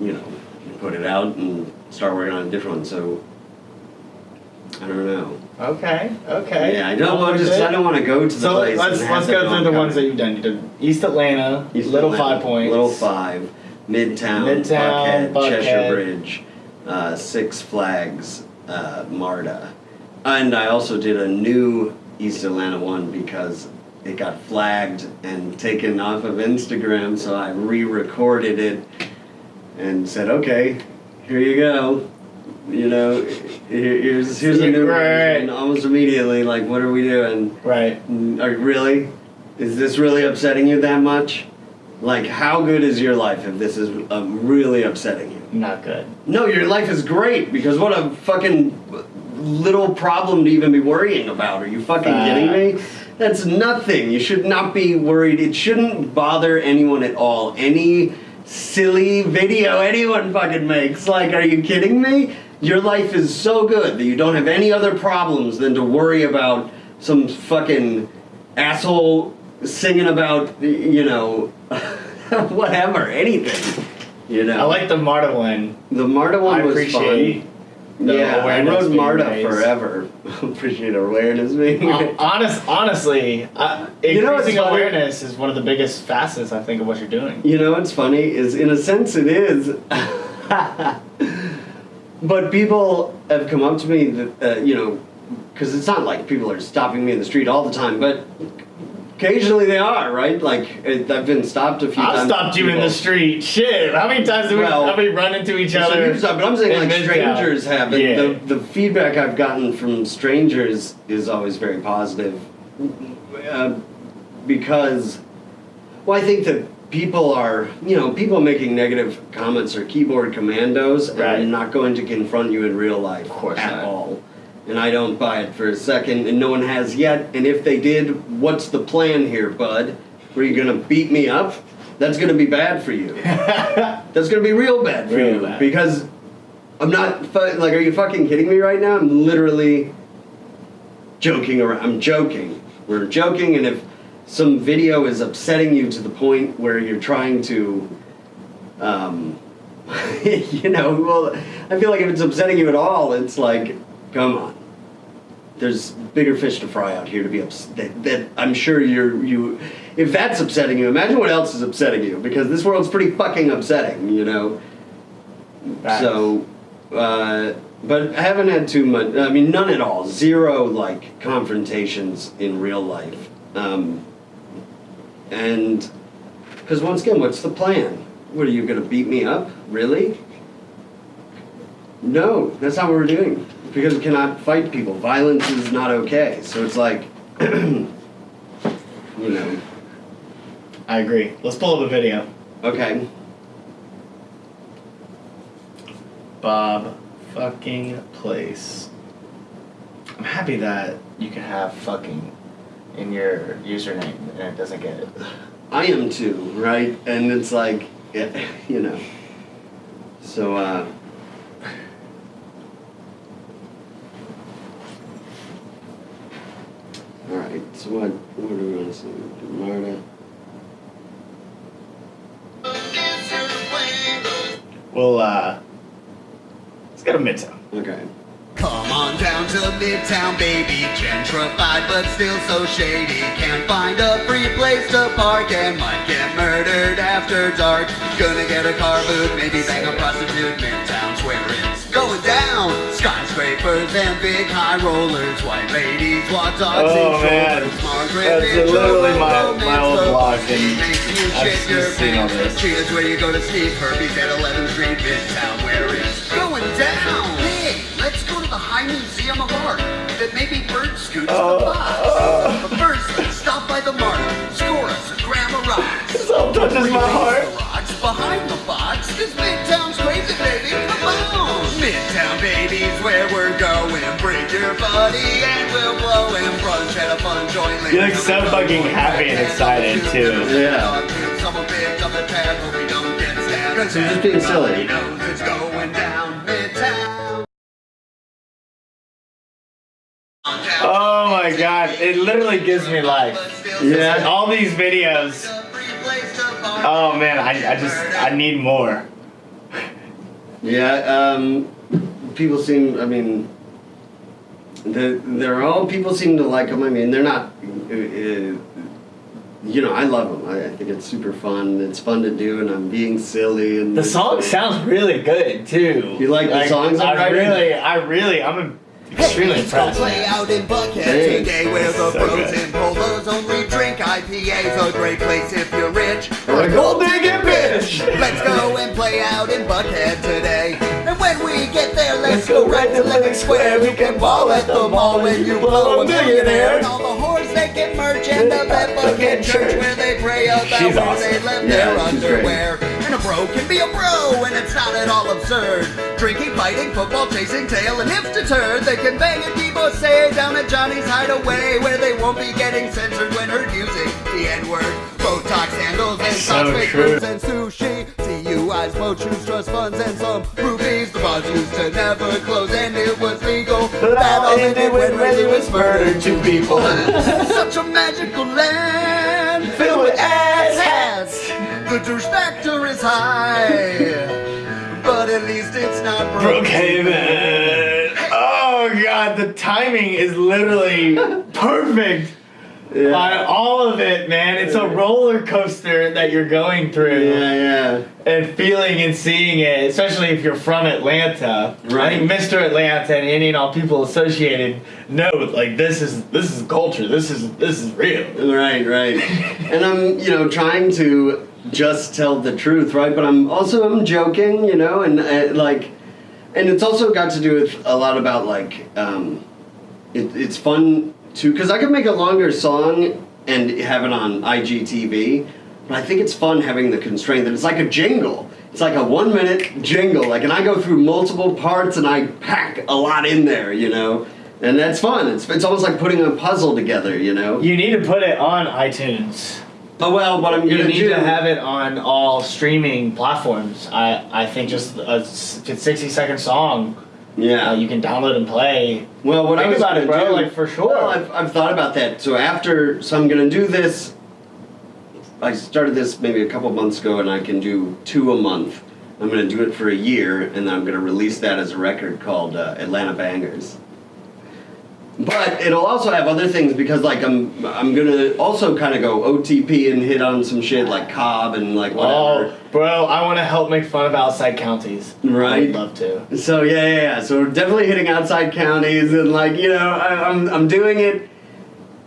you know, put it out and start working on a different one. So I don't know. Okay, okay. Yeah, I don't want just. I don't want to go to the So place. let's let's go through the ones that you've done. You did East Atlanta, East Little Atlanta, Five Points, Little Five, Midtown, Midtown, Buckhead, Cheshire Bridge, uh, Six Flags, uh, MARTA. And I also did a new East Atlanta one because it got flagged and taken off of Instagram, so I re recorded it and said, okay, here you go. You know, here's, here's a new Right. version. Almost immediately, like, what are we doing? Right. Mm, Are really? Is this really upsetting you that much? Like, how good is your life if this is um, really upsetting you? Not good. No, your life is great because what a fucking little problem to even be worrying about. Are you fucking kidding me? That's nothing. You should not be worried. It shouldn't bother anyone at all. Any silly video anyone fucking makes. Like, are you kidding me? Your life is so good that you don't have any other problems than to worry about some fucking asshole singing about, you know, whatever, anything. You know. I like the Marta one. the Marta one I was appreciate fun. The yeah, I awareness rode being Marta raised. forever. appreciate awareness being Uh, honest, honestly, uh, You know what's increasing funny? awareness is one of the biggest facets I think of what you're doing. You know what's funny is, in a sense, it is. but people have come up to me that uh, you know, because it's not like people are stopping me in the street all the time, but occasionally they are, right? Like it, I've been stopped a few times. I've times. stopped you in the street. Shit, how many times we, Well, have we run into each other? you've but I'm saying like strangers have it. Yeah. The, the feedback I've gotten from strangers is always very positive, uh, because, well, I think that people are, you know, people making negative comments are keyboard commandos, and Right. they're not going to confront you in real life Of course at not. all. And I don't buy it for a second, and no one has yet. And if they did, what's the plan here, bud? Were you gonna beat me up? That's gonna be bad for you. That's gonna be real bad for Real you bad. because I'm not fu- like. Are you fucking kidding me right now? I'm literally joking around. I'm joking. We're joking, and if some video is upsetting you to the point where you're trying to, um, you know, well, I feel like if it's upsetting you at all, it's like, come on. There's bigger fish to fry out here to be upset. That, that I'm sure you're you. If that's upsetting you, imagine what else is upsetting you because this world's pretty fucking upsetting, you know. So, uh, but I haven't had too much. I mean, none at all. Zero like confrontations in real life. Um, and because once again, what's the plan? What are you going to beat me up? Really? No, that's not what we're doing. Because we cannot fight people. Violence is not okay. So it's like, you know, I agree. Let's pull up a video. okay. Bob fucking place. I'm happy that you can have fucking in your username and it doesn't get it. I am too, right? And it's like, yeah, you know. So, uh, all right. So what? What do we want to say? Marta. Well, uh, let's go to Midtown. Okay. Come on down to Midtown, baby. Gentrified, but still so shady. Can't find a free place to park and might get murdered after dark. Gonna get a car boot, maybe bang a prostitute. Midtown's where it's going down. Skyscrapers and big high rollers. White ladies walk dogs Oh, and man. shoulders. Margaret That's Mitchell, literally my- my old love. blog, and makes you I've shit your just seen all pants. this. Cheers where you go to Steve Herbie's at 11th Street, Midtown, where it's going down. Hey, let's go to the High Museum of Art. That maybe bird scoots Oh, the box. But first, stop by the Marta. Score us a gram of rocks. So touches my heart. The rocks behind the box. Cause Midtown's Midtown, baby's where we're going. Bring your buddy and we'll blow and brunch at a fun joint. You look so fucking happy and excited, too. Yeah. Someone picked up the tab, but we don't get stabbed. Guys, I'm just being silly. Everybody knows it's going down Midtown. Oh my god, it literally gives me life. Yeah. All these videos. Oh man, I, I just, I need more. Yeah. Um, people seem. I mean, the, they're all people seem to like them. I mean, they're not. Uh, uh, you know, I love them. I, I think it's super fun. It's fun to do, and I'm being silly. And The song sounds really good too. You like the songs I'm I writing? really, I really, I'm extremely Let's go impressed. play out in Buckhead Thanks. today where the So bros and polos only drink IPAs. A great place if you're rich Or a gold digging bitch. Let's go and play out in Buckhead today. And when we get there, let's go right to Lenox Square. We can ball at the mall when you blow a millionaire. And all the whores they get merch and the Bethlehem Church where they pray about She's where awesome. they left Yeah, their she's great. underwear. And a bro can be a bro, and it's not at all absurd. Drinking, fighting, football, chasing tail, and if deterred, they can bang a divorcee down at Johnny's Hideaway, where they won't be getting censored when heard using the N-word. Botox handles and So socks, fake and sushi, DUIs, motions, trust funds, and some rupees. The bars used to never close, and it was legal. That all ended when Ray Lewis murdered two people. Such a magical land Filled with ass hats. The douche factor is high, but at least it's not Brookhaven. Oh god, the timing is literally perfect Yeah. on all of it, man. It's a roller coaster that you're going through Yeah, yeah. and feeling and seeing it, especially if you're from Atlanta. I Right. think Mr. Atlanta and any and all people associated know like this is this is culture. This is this is real. Right, right. and I'm, you know, trying to just tell the truth, right? But I'm also I'm joking, you know, and uh, like, and it's also got to do with a lot about like, um, it, it's fun to because I could make a longer song and have it on IGTV, but I think it's fun having the constraint that it's like a jingle. It's like a one minute jingle, like, and I go through multiple parts and I pack a lot in there, you know. And that's fun. It's, it's almost like putting a puzzle together, you know. You need to put it on iTunes. Oh well, what I'm You need do to have it on all streaming platforms. I, I think just a sixty second song Yeah. uh, you can download and play. well, what I was about bro, do- like, for sure. Well, I've, I've thought about that. So after, so I'm gonna do this. I started this maybe a couple months ago, and I can do two a month. I'm gonna do it for a year, and then I'm gonna release that as a record called uh, Atlanta Bangers. But it'll also have other things because like I'm I'm gonna also kind of go OTP and hit on some shit like Cobb and like oh, whatever. Oh, bro, I want to help make fun of outside counties. Right. would love to. So yeah, yeah, yeah. So we're definitely hitting outside counties, and like you know, I, I'm I'm doing it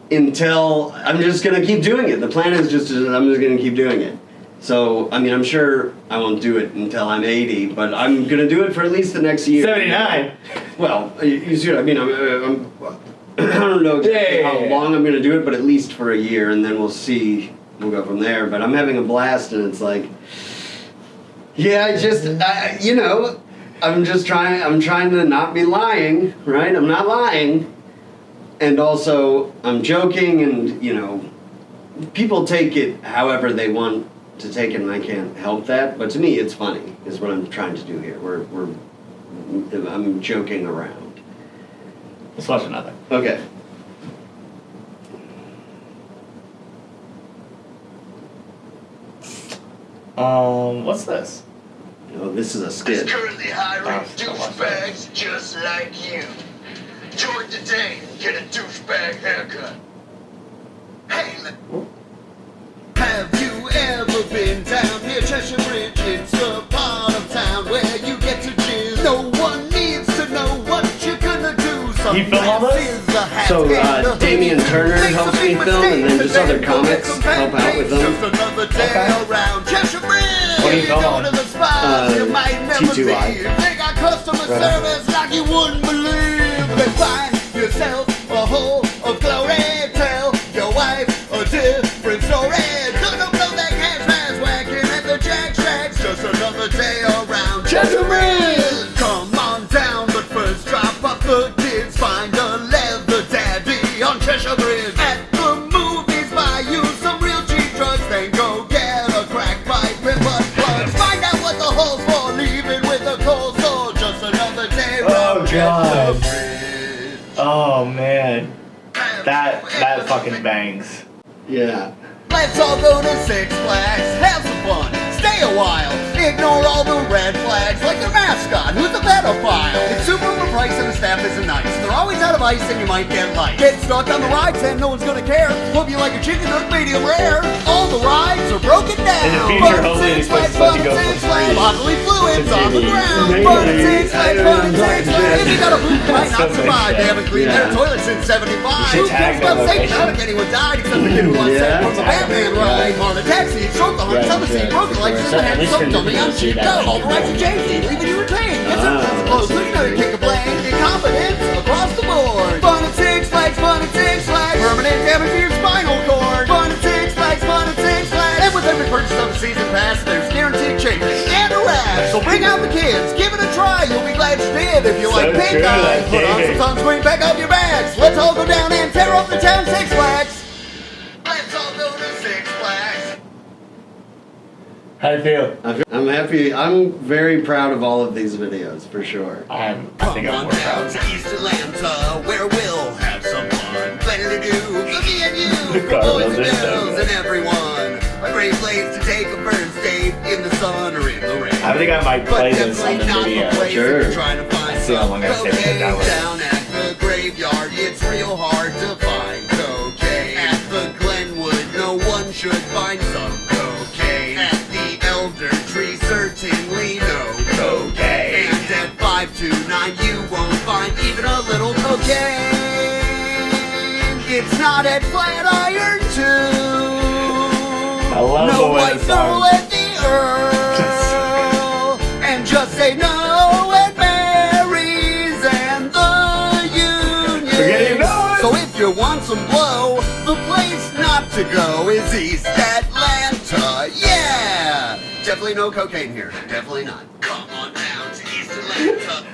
until I'm just gonna keep doing it. The plan is just I'm just gonna keep doing it. So I mean, I'm sure I won't do it until I'm 80, but I'm gonna do it for at least the next year. 79. Well, you, you see what I mean? I'm, uh, I'm I don't know exactly Yeah, yeah, how yeah, long I'm gonna do it, but at least for a year, and then we'll see. We'll go from there. But I'm having a blast, and it's like. Yeah, I just, I, you know, I'm just trying. I'm trying to not be lying, right? I'm not lying, and also I'm joking, and you know, people take it however they want to take it, and I can't help that. But to me, it's funny. Is what I'm trying to do here. We're, we're, I'm joking around. Let's watch another. Okay. Um, what's this? Oh, this is a skit. It's currently hiring Oh, douchebags just like you. Join today, get a douchebag haircut. Hey, do. Some You all those? glasses, a hat, So, uh, Damian. Turner helps me film, and then just other today. Go get comics help out with them. Just another Okay. around Cheshire Bridge. What do you You film on? to the spots Uh, you might never T2I. They got customer Right. service like you wouldn't believe. Then find yourself a hole of glory. Tell your wife a different story. Fucking bangs. Yeah. Let's all go to Six Flags, have some fun, stay a while, ignore all the red flags like their mascot, who's a pedophile. It's super overpriced and the staff isn't nice. They're always out of ice and you might get light. Get stuck on the rides and no one's gonna care. Hope you like a chicken hook medium rare. All the rides are broken down. In the future, hopefully these places let you go at for Six Flags, free. Bodily fluids on the ground. At Six I Flags, don't fun at know. Six Flags. If you got a poop, you might not survive. They haven't cleaned their toilets since 75. Who cares about safety? I don't think anyone died except the kid who was Yeah. from the Batman ride. On a taxi, short the on the scene, broken legs so at least you're. All the rights and safety, leaving you retained. Yes, I'm not supposed to know you kick a plane. Incompetence across the board. Fun at Six Flags, fun at Six Flags. Permanent damage to your spinal cord. Fun at Six Flags, fun at Six Flags. And with every purchase of a season pass, there's guaranteed changes and a rash. So bring out the kids, give it a try. You'll be glad you did. If you so like pink eyes. put on some sunscreen, back up your bags. Let's all go down and tear up the town Six Flags. How do you feel? I'm- I'm happy. I'm very proud of all of these videos for sure. I'm, I think Come I'm on more down proud. to East Atlanta, where we'll have some fun. Plenty to do for me and you, for boys and did that. girls and everyone. A great place to take a first date in the sun or in the rain. I think I might But play this definitely on the not video. the place Sure. if you're trying to find see how some long I stay cocaine down with down at the graveyard. It's real hard to find a cocaine. It's not at Flatiron, too. I love no the way white song- at the Earl. and just say no at Mary's and the Union. You know. So if you want some blow, the place not to go is East Atlanta. Yeah! Definitely no cocaine here. Definitely not. Come on down to East Atlanta.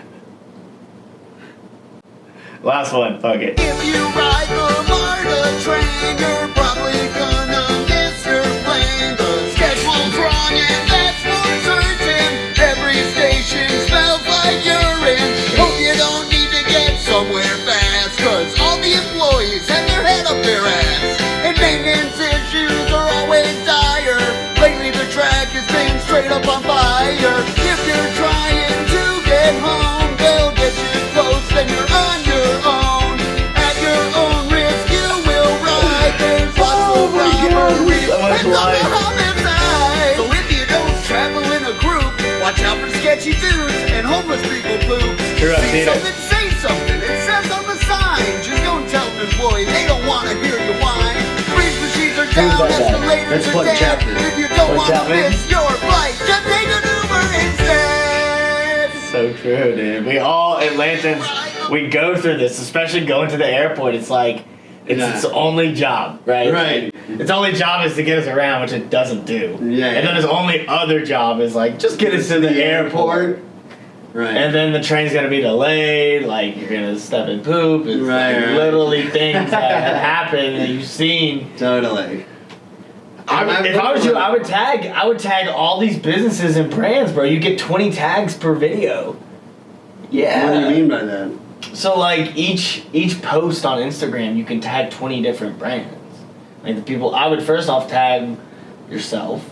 Last one, fuck it. If you ride the MARTA train, you're probably gonna miss your plane. The schedule's wrong and that's for certain. Every station smells like urine. Hope you don't need to get somewhere fast, cause all the employees have their head up their ass. And maintenance issues are always dire. Lately the track has been straight up on fire. If you're trying to get home, sketchy dudes and homeless people poop. True, I've seen it. something, say something. It says on the sign. Just don't tell. They don't want to hear you whine. Breeze machines are down, like that? escalators That's are Plug dead. Chapman. If you don't want to miss your flight, just take an Uber instead. So true, dude. We all Atlantans, we go through this, especially going to the airport. It's like it's Yeah. its only job, right? Right. Its only job is to get us around, which it doesn't do. Yeah, And then its only other job is like just get us to the, airport. Right. And then the train's gonna be delayed, like you're gonna step in poop. It's Right, like right. literally things that have happened that you've seen. totally. I would, if I was you, I would tag. I would tag all these businesses and brands, bro. You get 20 tags per video. Yeah. What do you mean by that? So like each each post on Instagram, you can tag 20 different brands. Like the people, I would first off tag yourself,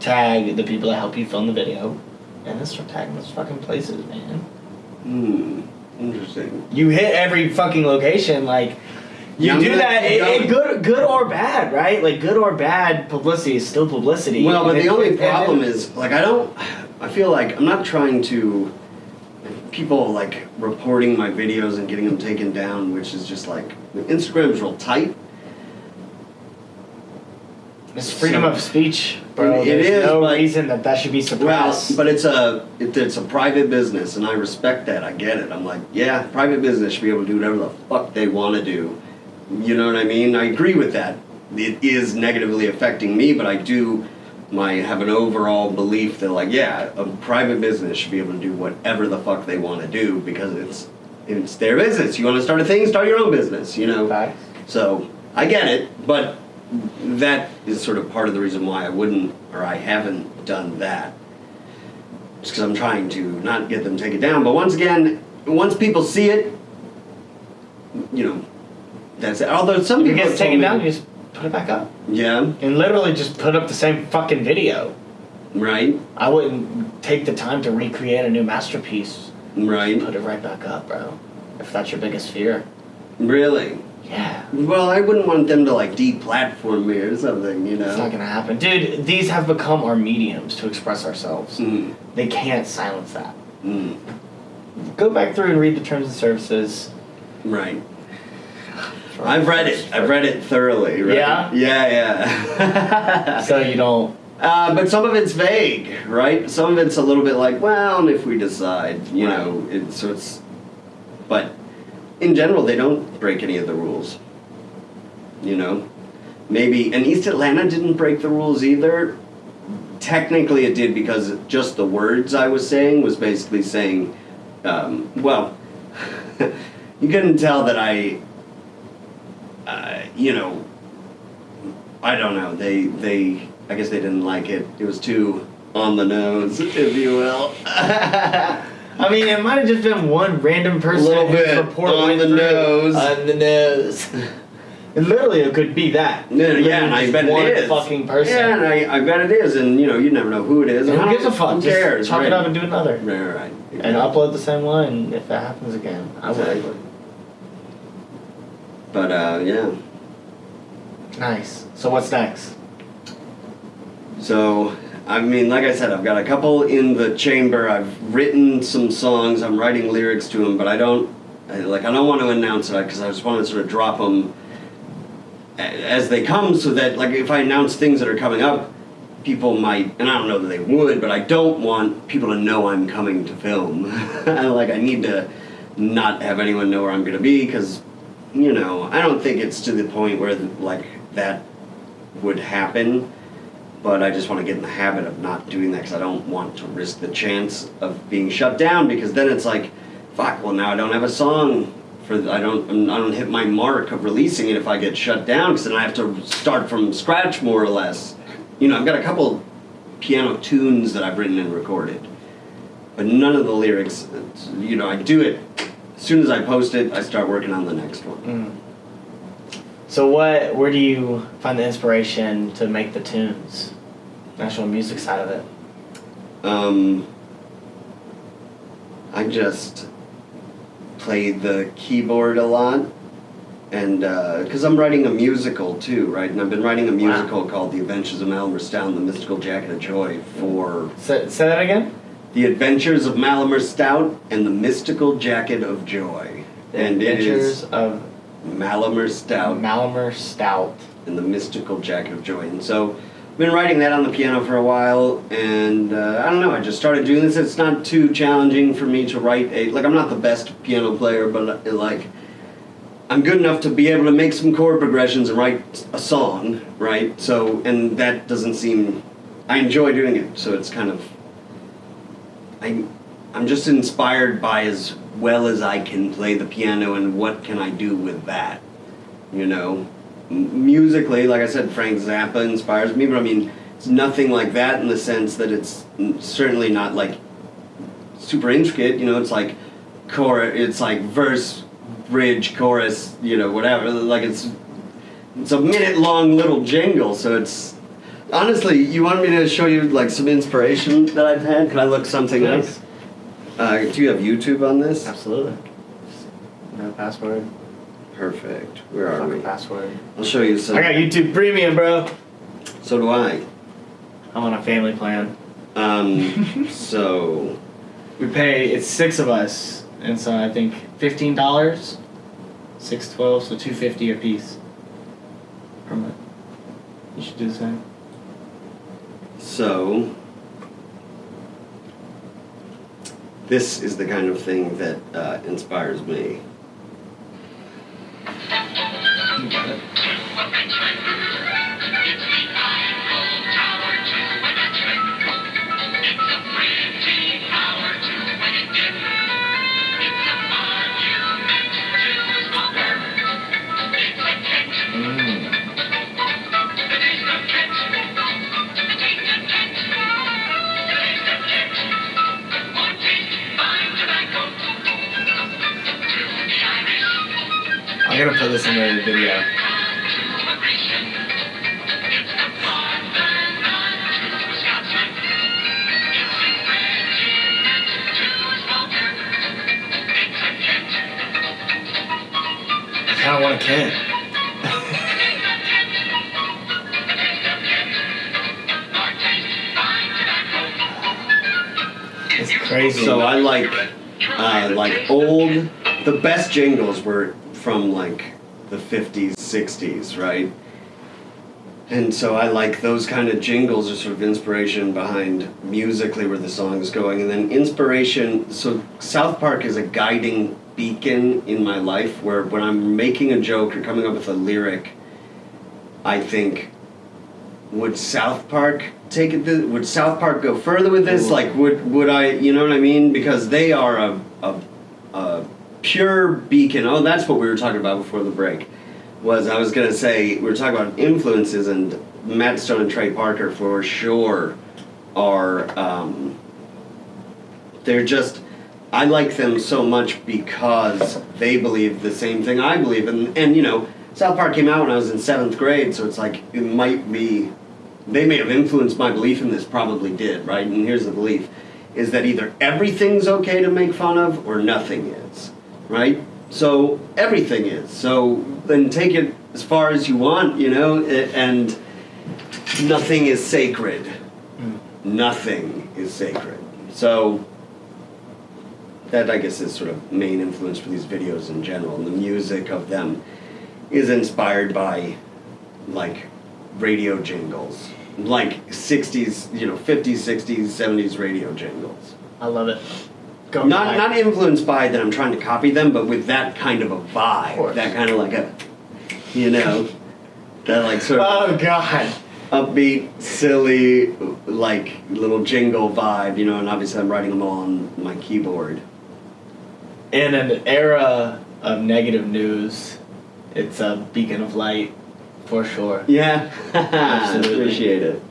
tag the people that help you film the video, and then start tagging those fucking places, man. Hmm. Interesting. You hit every fucking location, like. You I'm do gonna that, it, it good, good or bad, right? Like good or bad publicity is still publicity. Well, but the only problem is, like, I don't. I feel like I'm not trying to. People like reporting my videos and getting them taken down, which is just like Instagram's real tight. It's freedom of speech, bro. It There's is, no but- reason that that should be suppressed. Well, but it's a it, it's a private business, and I respect that. I get it. I'm like, yeah, private business should be able to do whatever the fuck they want to do. You know what I mean? I agree with that. It is negatively affecting me, but I do my have an overall belief that like, yeah, a private business should be able to do whatever the fuck they want to do because it's it's their business. You want to start a thing, start your own business. You know. So I get it, but that is sort of part of the reason why I wouldn't or I haven't done that. Just because I'm trying to not get them taken down. But once again, once people see it, you know, that's it. Although some it people have taken down, you just put it back up. yeah, And literally just put up the same fucking video. right, I wouldn't take the time to recreate a new masterpiece. right, Put it right back up, bro. If that's your biggest fear. really. Yeah. Well, I wouldn't want them to like deplatform me or something, you know. It's not gonna happen. Dude, these have become our mediums to express ourselves. Mm, They can't silence that. mm, Go back through and read the terms and services. right. I've read it. I've read it thoroughly. Right? Yeah? Yeah, yeah. So you don't Uh, but some of it's vague, right? Some of it's a little bit like, well, if we decide, you Right. know, it, so it's. But in general, they don't break any of the rules. You know, maybe and East Atlanta didn't break the rules either. Technically, it did because just the words I was saying was basically saying um, well, you couldn't tell that I, uh, you know, I don't know. They they I guess they didn't like it. It was too on the nose, if you will. I mean, it might have just been one random person Little whose bit report on the through. nose. On the nose. And literally, it could be that. Yeah, yeah, and I bet one it is. fucking person. Yeah, and I, I bet it is, and you know, you never know who it is. And and who I gives a don't- fuck? Who Just cares? chalk right. it up and do another. Right, right. And upload the same one if that happens again. I would. Exactly. But uh, yeah. Nice. So what's next? So, I mean, like I said, I've got a couple in the chamber. I've written some songs. I'm writing lyrics to them, but I don't I, like. I don't want to announce it because I just want to sort of drop them as they come, so that like if I announce things that are coming up, people might, and I don't know that they would, but I don't want people to know I'm coming to film. like I need to not have anyone know where I'm going to be because, you know, I don't think it's to the point where like that would happen but I just want to get in the habit of not doing that because I don't want to risk the chance of being shut down because then it's like, fuck. Well, now I don't have a song for I don't I don't hit my mark of releasing it if I get shut down because then I have to start from scratch more or less. You know, I've got a couple piano tunes that I've written and recorded, but none of the lyrics. You know, I do it as soon as I post it. I start working on the next one. Mm. So what? Where do you find the inspiration to make the tunes? The actual music side of it. Um, I just play the keyboard a lot, and because I'm writing a musical too, right? And I've been writing a Wow. musical called The Adventures of Malamer Stout and the Mystical Jacket of Joy for Say, say that again. The Adventures of Malamer Stout and the Mystical Jacket of Joy. The and it Adventures is of Malamer Stout Malamer Stout. and the mystical jacket of joy. And so I've been writing that on the piano for a while, and uh, I don't know. I just started doing this. It's not too challenging for me to write a like. I'm not the best piano player, but uh, like I'm good enough to be able to make some chord progressions and write a song, right? So and that doesn't seem. I enjoy doing it, so it's kind of. I, I'm just inspired by as well as I can play the piano and what can I do with that, you know M- musically, like I said, Frank Zappa inspires me, but I mean, it's nothing like that in the sense that it's certainly not like super intricate. You know, it's like chorus, it's like verse, bridge, chorus, you know, whatever. Like it's it's a minute long little jingle, so it's honestly. You want me to show you like some inspiration that I've had? Can I look something up? Uh, do you have YouTube on this? Absolutely. No password. Perfect. Where are we? Fucking password. I'll show you some. I got YouTube Premium, bro. So do I. I'm on a family plan. Um, so We pay. It's six of us, and so I think fifteen dollars. Six twelve, so two fifty a piece. Per month. You should do the same. So, this is the kind of thing that uh, inspires me. I'm gonna put this in the video. I kind of want a Kent. It's crazy. So I like, uh, like old. The best jingles were from like the '50s, '60s, right? And so I like those kind of jingles are sort of inspiration behind musically where the song is going, and then inspiration. So South Park is a guiding beacon in my life where when I'm making a joke or coming up with a lyric, I think would South Park take it? Would South Park go further with this? Like, would would I? You know what I mean? Because they are a a, a pure beacon. Oh, that's what we were talking about before the break. Was I was gonna say we were talking about influences and Matt Stone and Trey Parker for sure are um, they're just I like them so much because they believe the same thing I believe and and you know South Park came out when I was in seventh grade so it's like it might be they may have influenced my belief in this probably did right and here's the belief is that either everything's okay to make fun of or nothing is right so everything is so then take it as far as you want you know and nothing is sacred hmm. nothing is sacred so that I guess is sort of main influence for these videos in general. And the music of them is inspired by like radio jingles, like '60s, you know, '50s, '60s, '70s radio jingles. I love it. Go Not back. not influenced by that I'm trying to copy them, but with that kind of a vibe, course. that kind of like a, you know, that like sort of Oh god. upbeat, silly, like little jingle vibe, you know. And obviously I'm writing them all on my keyboard. In an era of negative news, it's a beacon of light for sure. Yeah, Absolutely. appreciate it.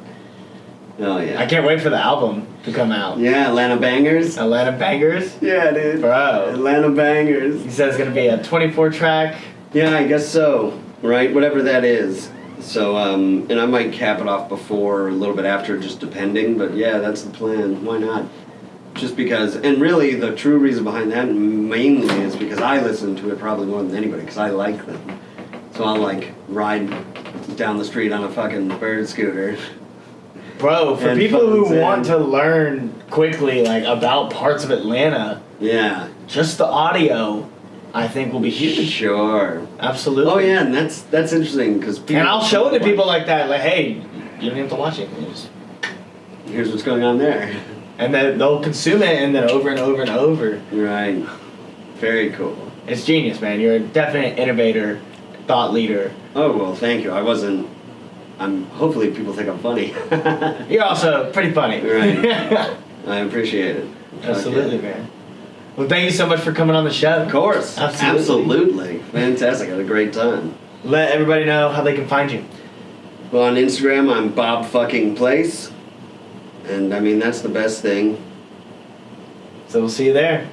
Oh yeah. I can't wait for the album to come out. yeah, Atlanta bangers. Atlanta Bangers. Yeah, dude. Bro. Atlanta bangers. He says it's gonna be a 24 track. Yeah, I guess so. Right, whatever that is. So, um, and I might cap it off before or a little bit after, just depending. But yeah, that's the plan. Why not? Just because, and really, the true reason behind that mainly is because I listen to it probably more than anybody because I like them. So I'll like ride down the street on a fucking bird scooter. Bro, for And people who want to learn quickly like about parts of Atlanta, Yeah, just the audio I think will be huge. sure. Absolutely. Oh yeah, and that's that's interesting because And I'll show it to people like that, like, hey, you don't have to watch it. Just- Here's what's going on there. And then they'll consume it and then over and over and over. Right. Very cool. It's genius, man. You're a definite innovator, thought leader. Oh well, thank you. I wasn't. I'm. Hopefully, people think I'm funny. You're also pretty funny. Right. I appreciate it. Absolutely, man. Well, thank you so much for coming on the show. Of course. Absolutely. Absolutely. Fantastic. I had a great time. Let everybody know how they can find you. Well, on Instagram, I'm Bob fucking Place, and I mean that's the best thing. So we'll see you there.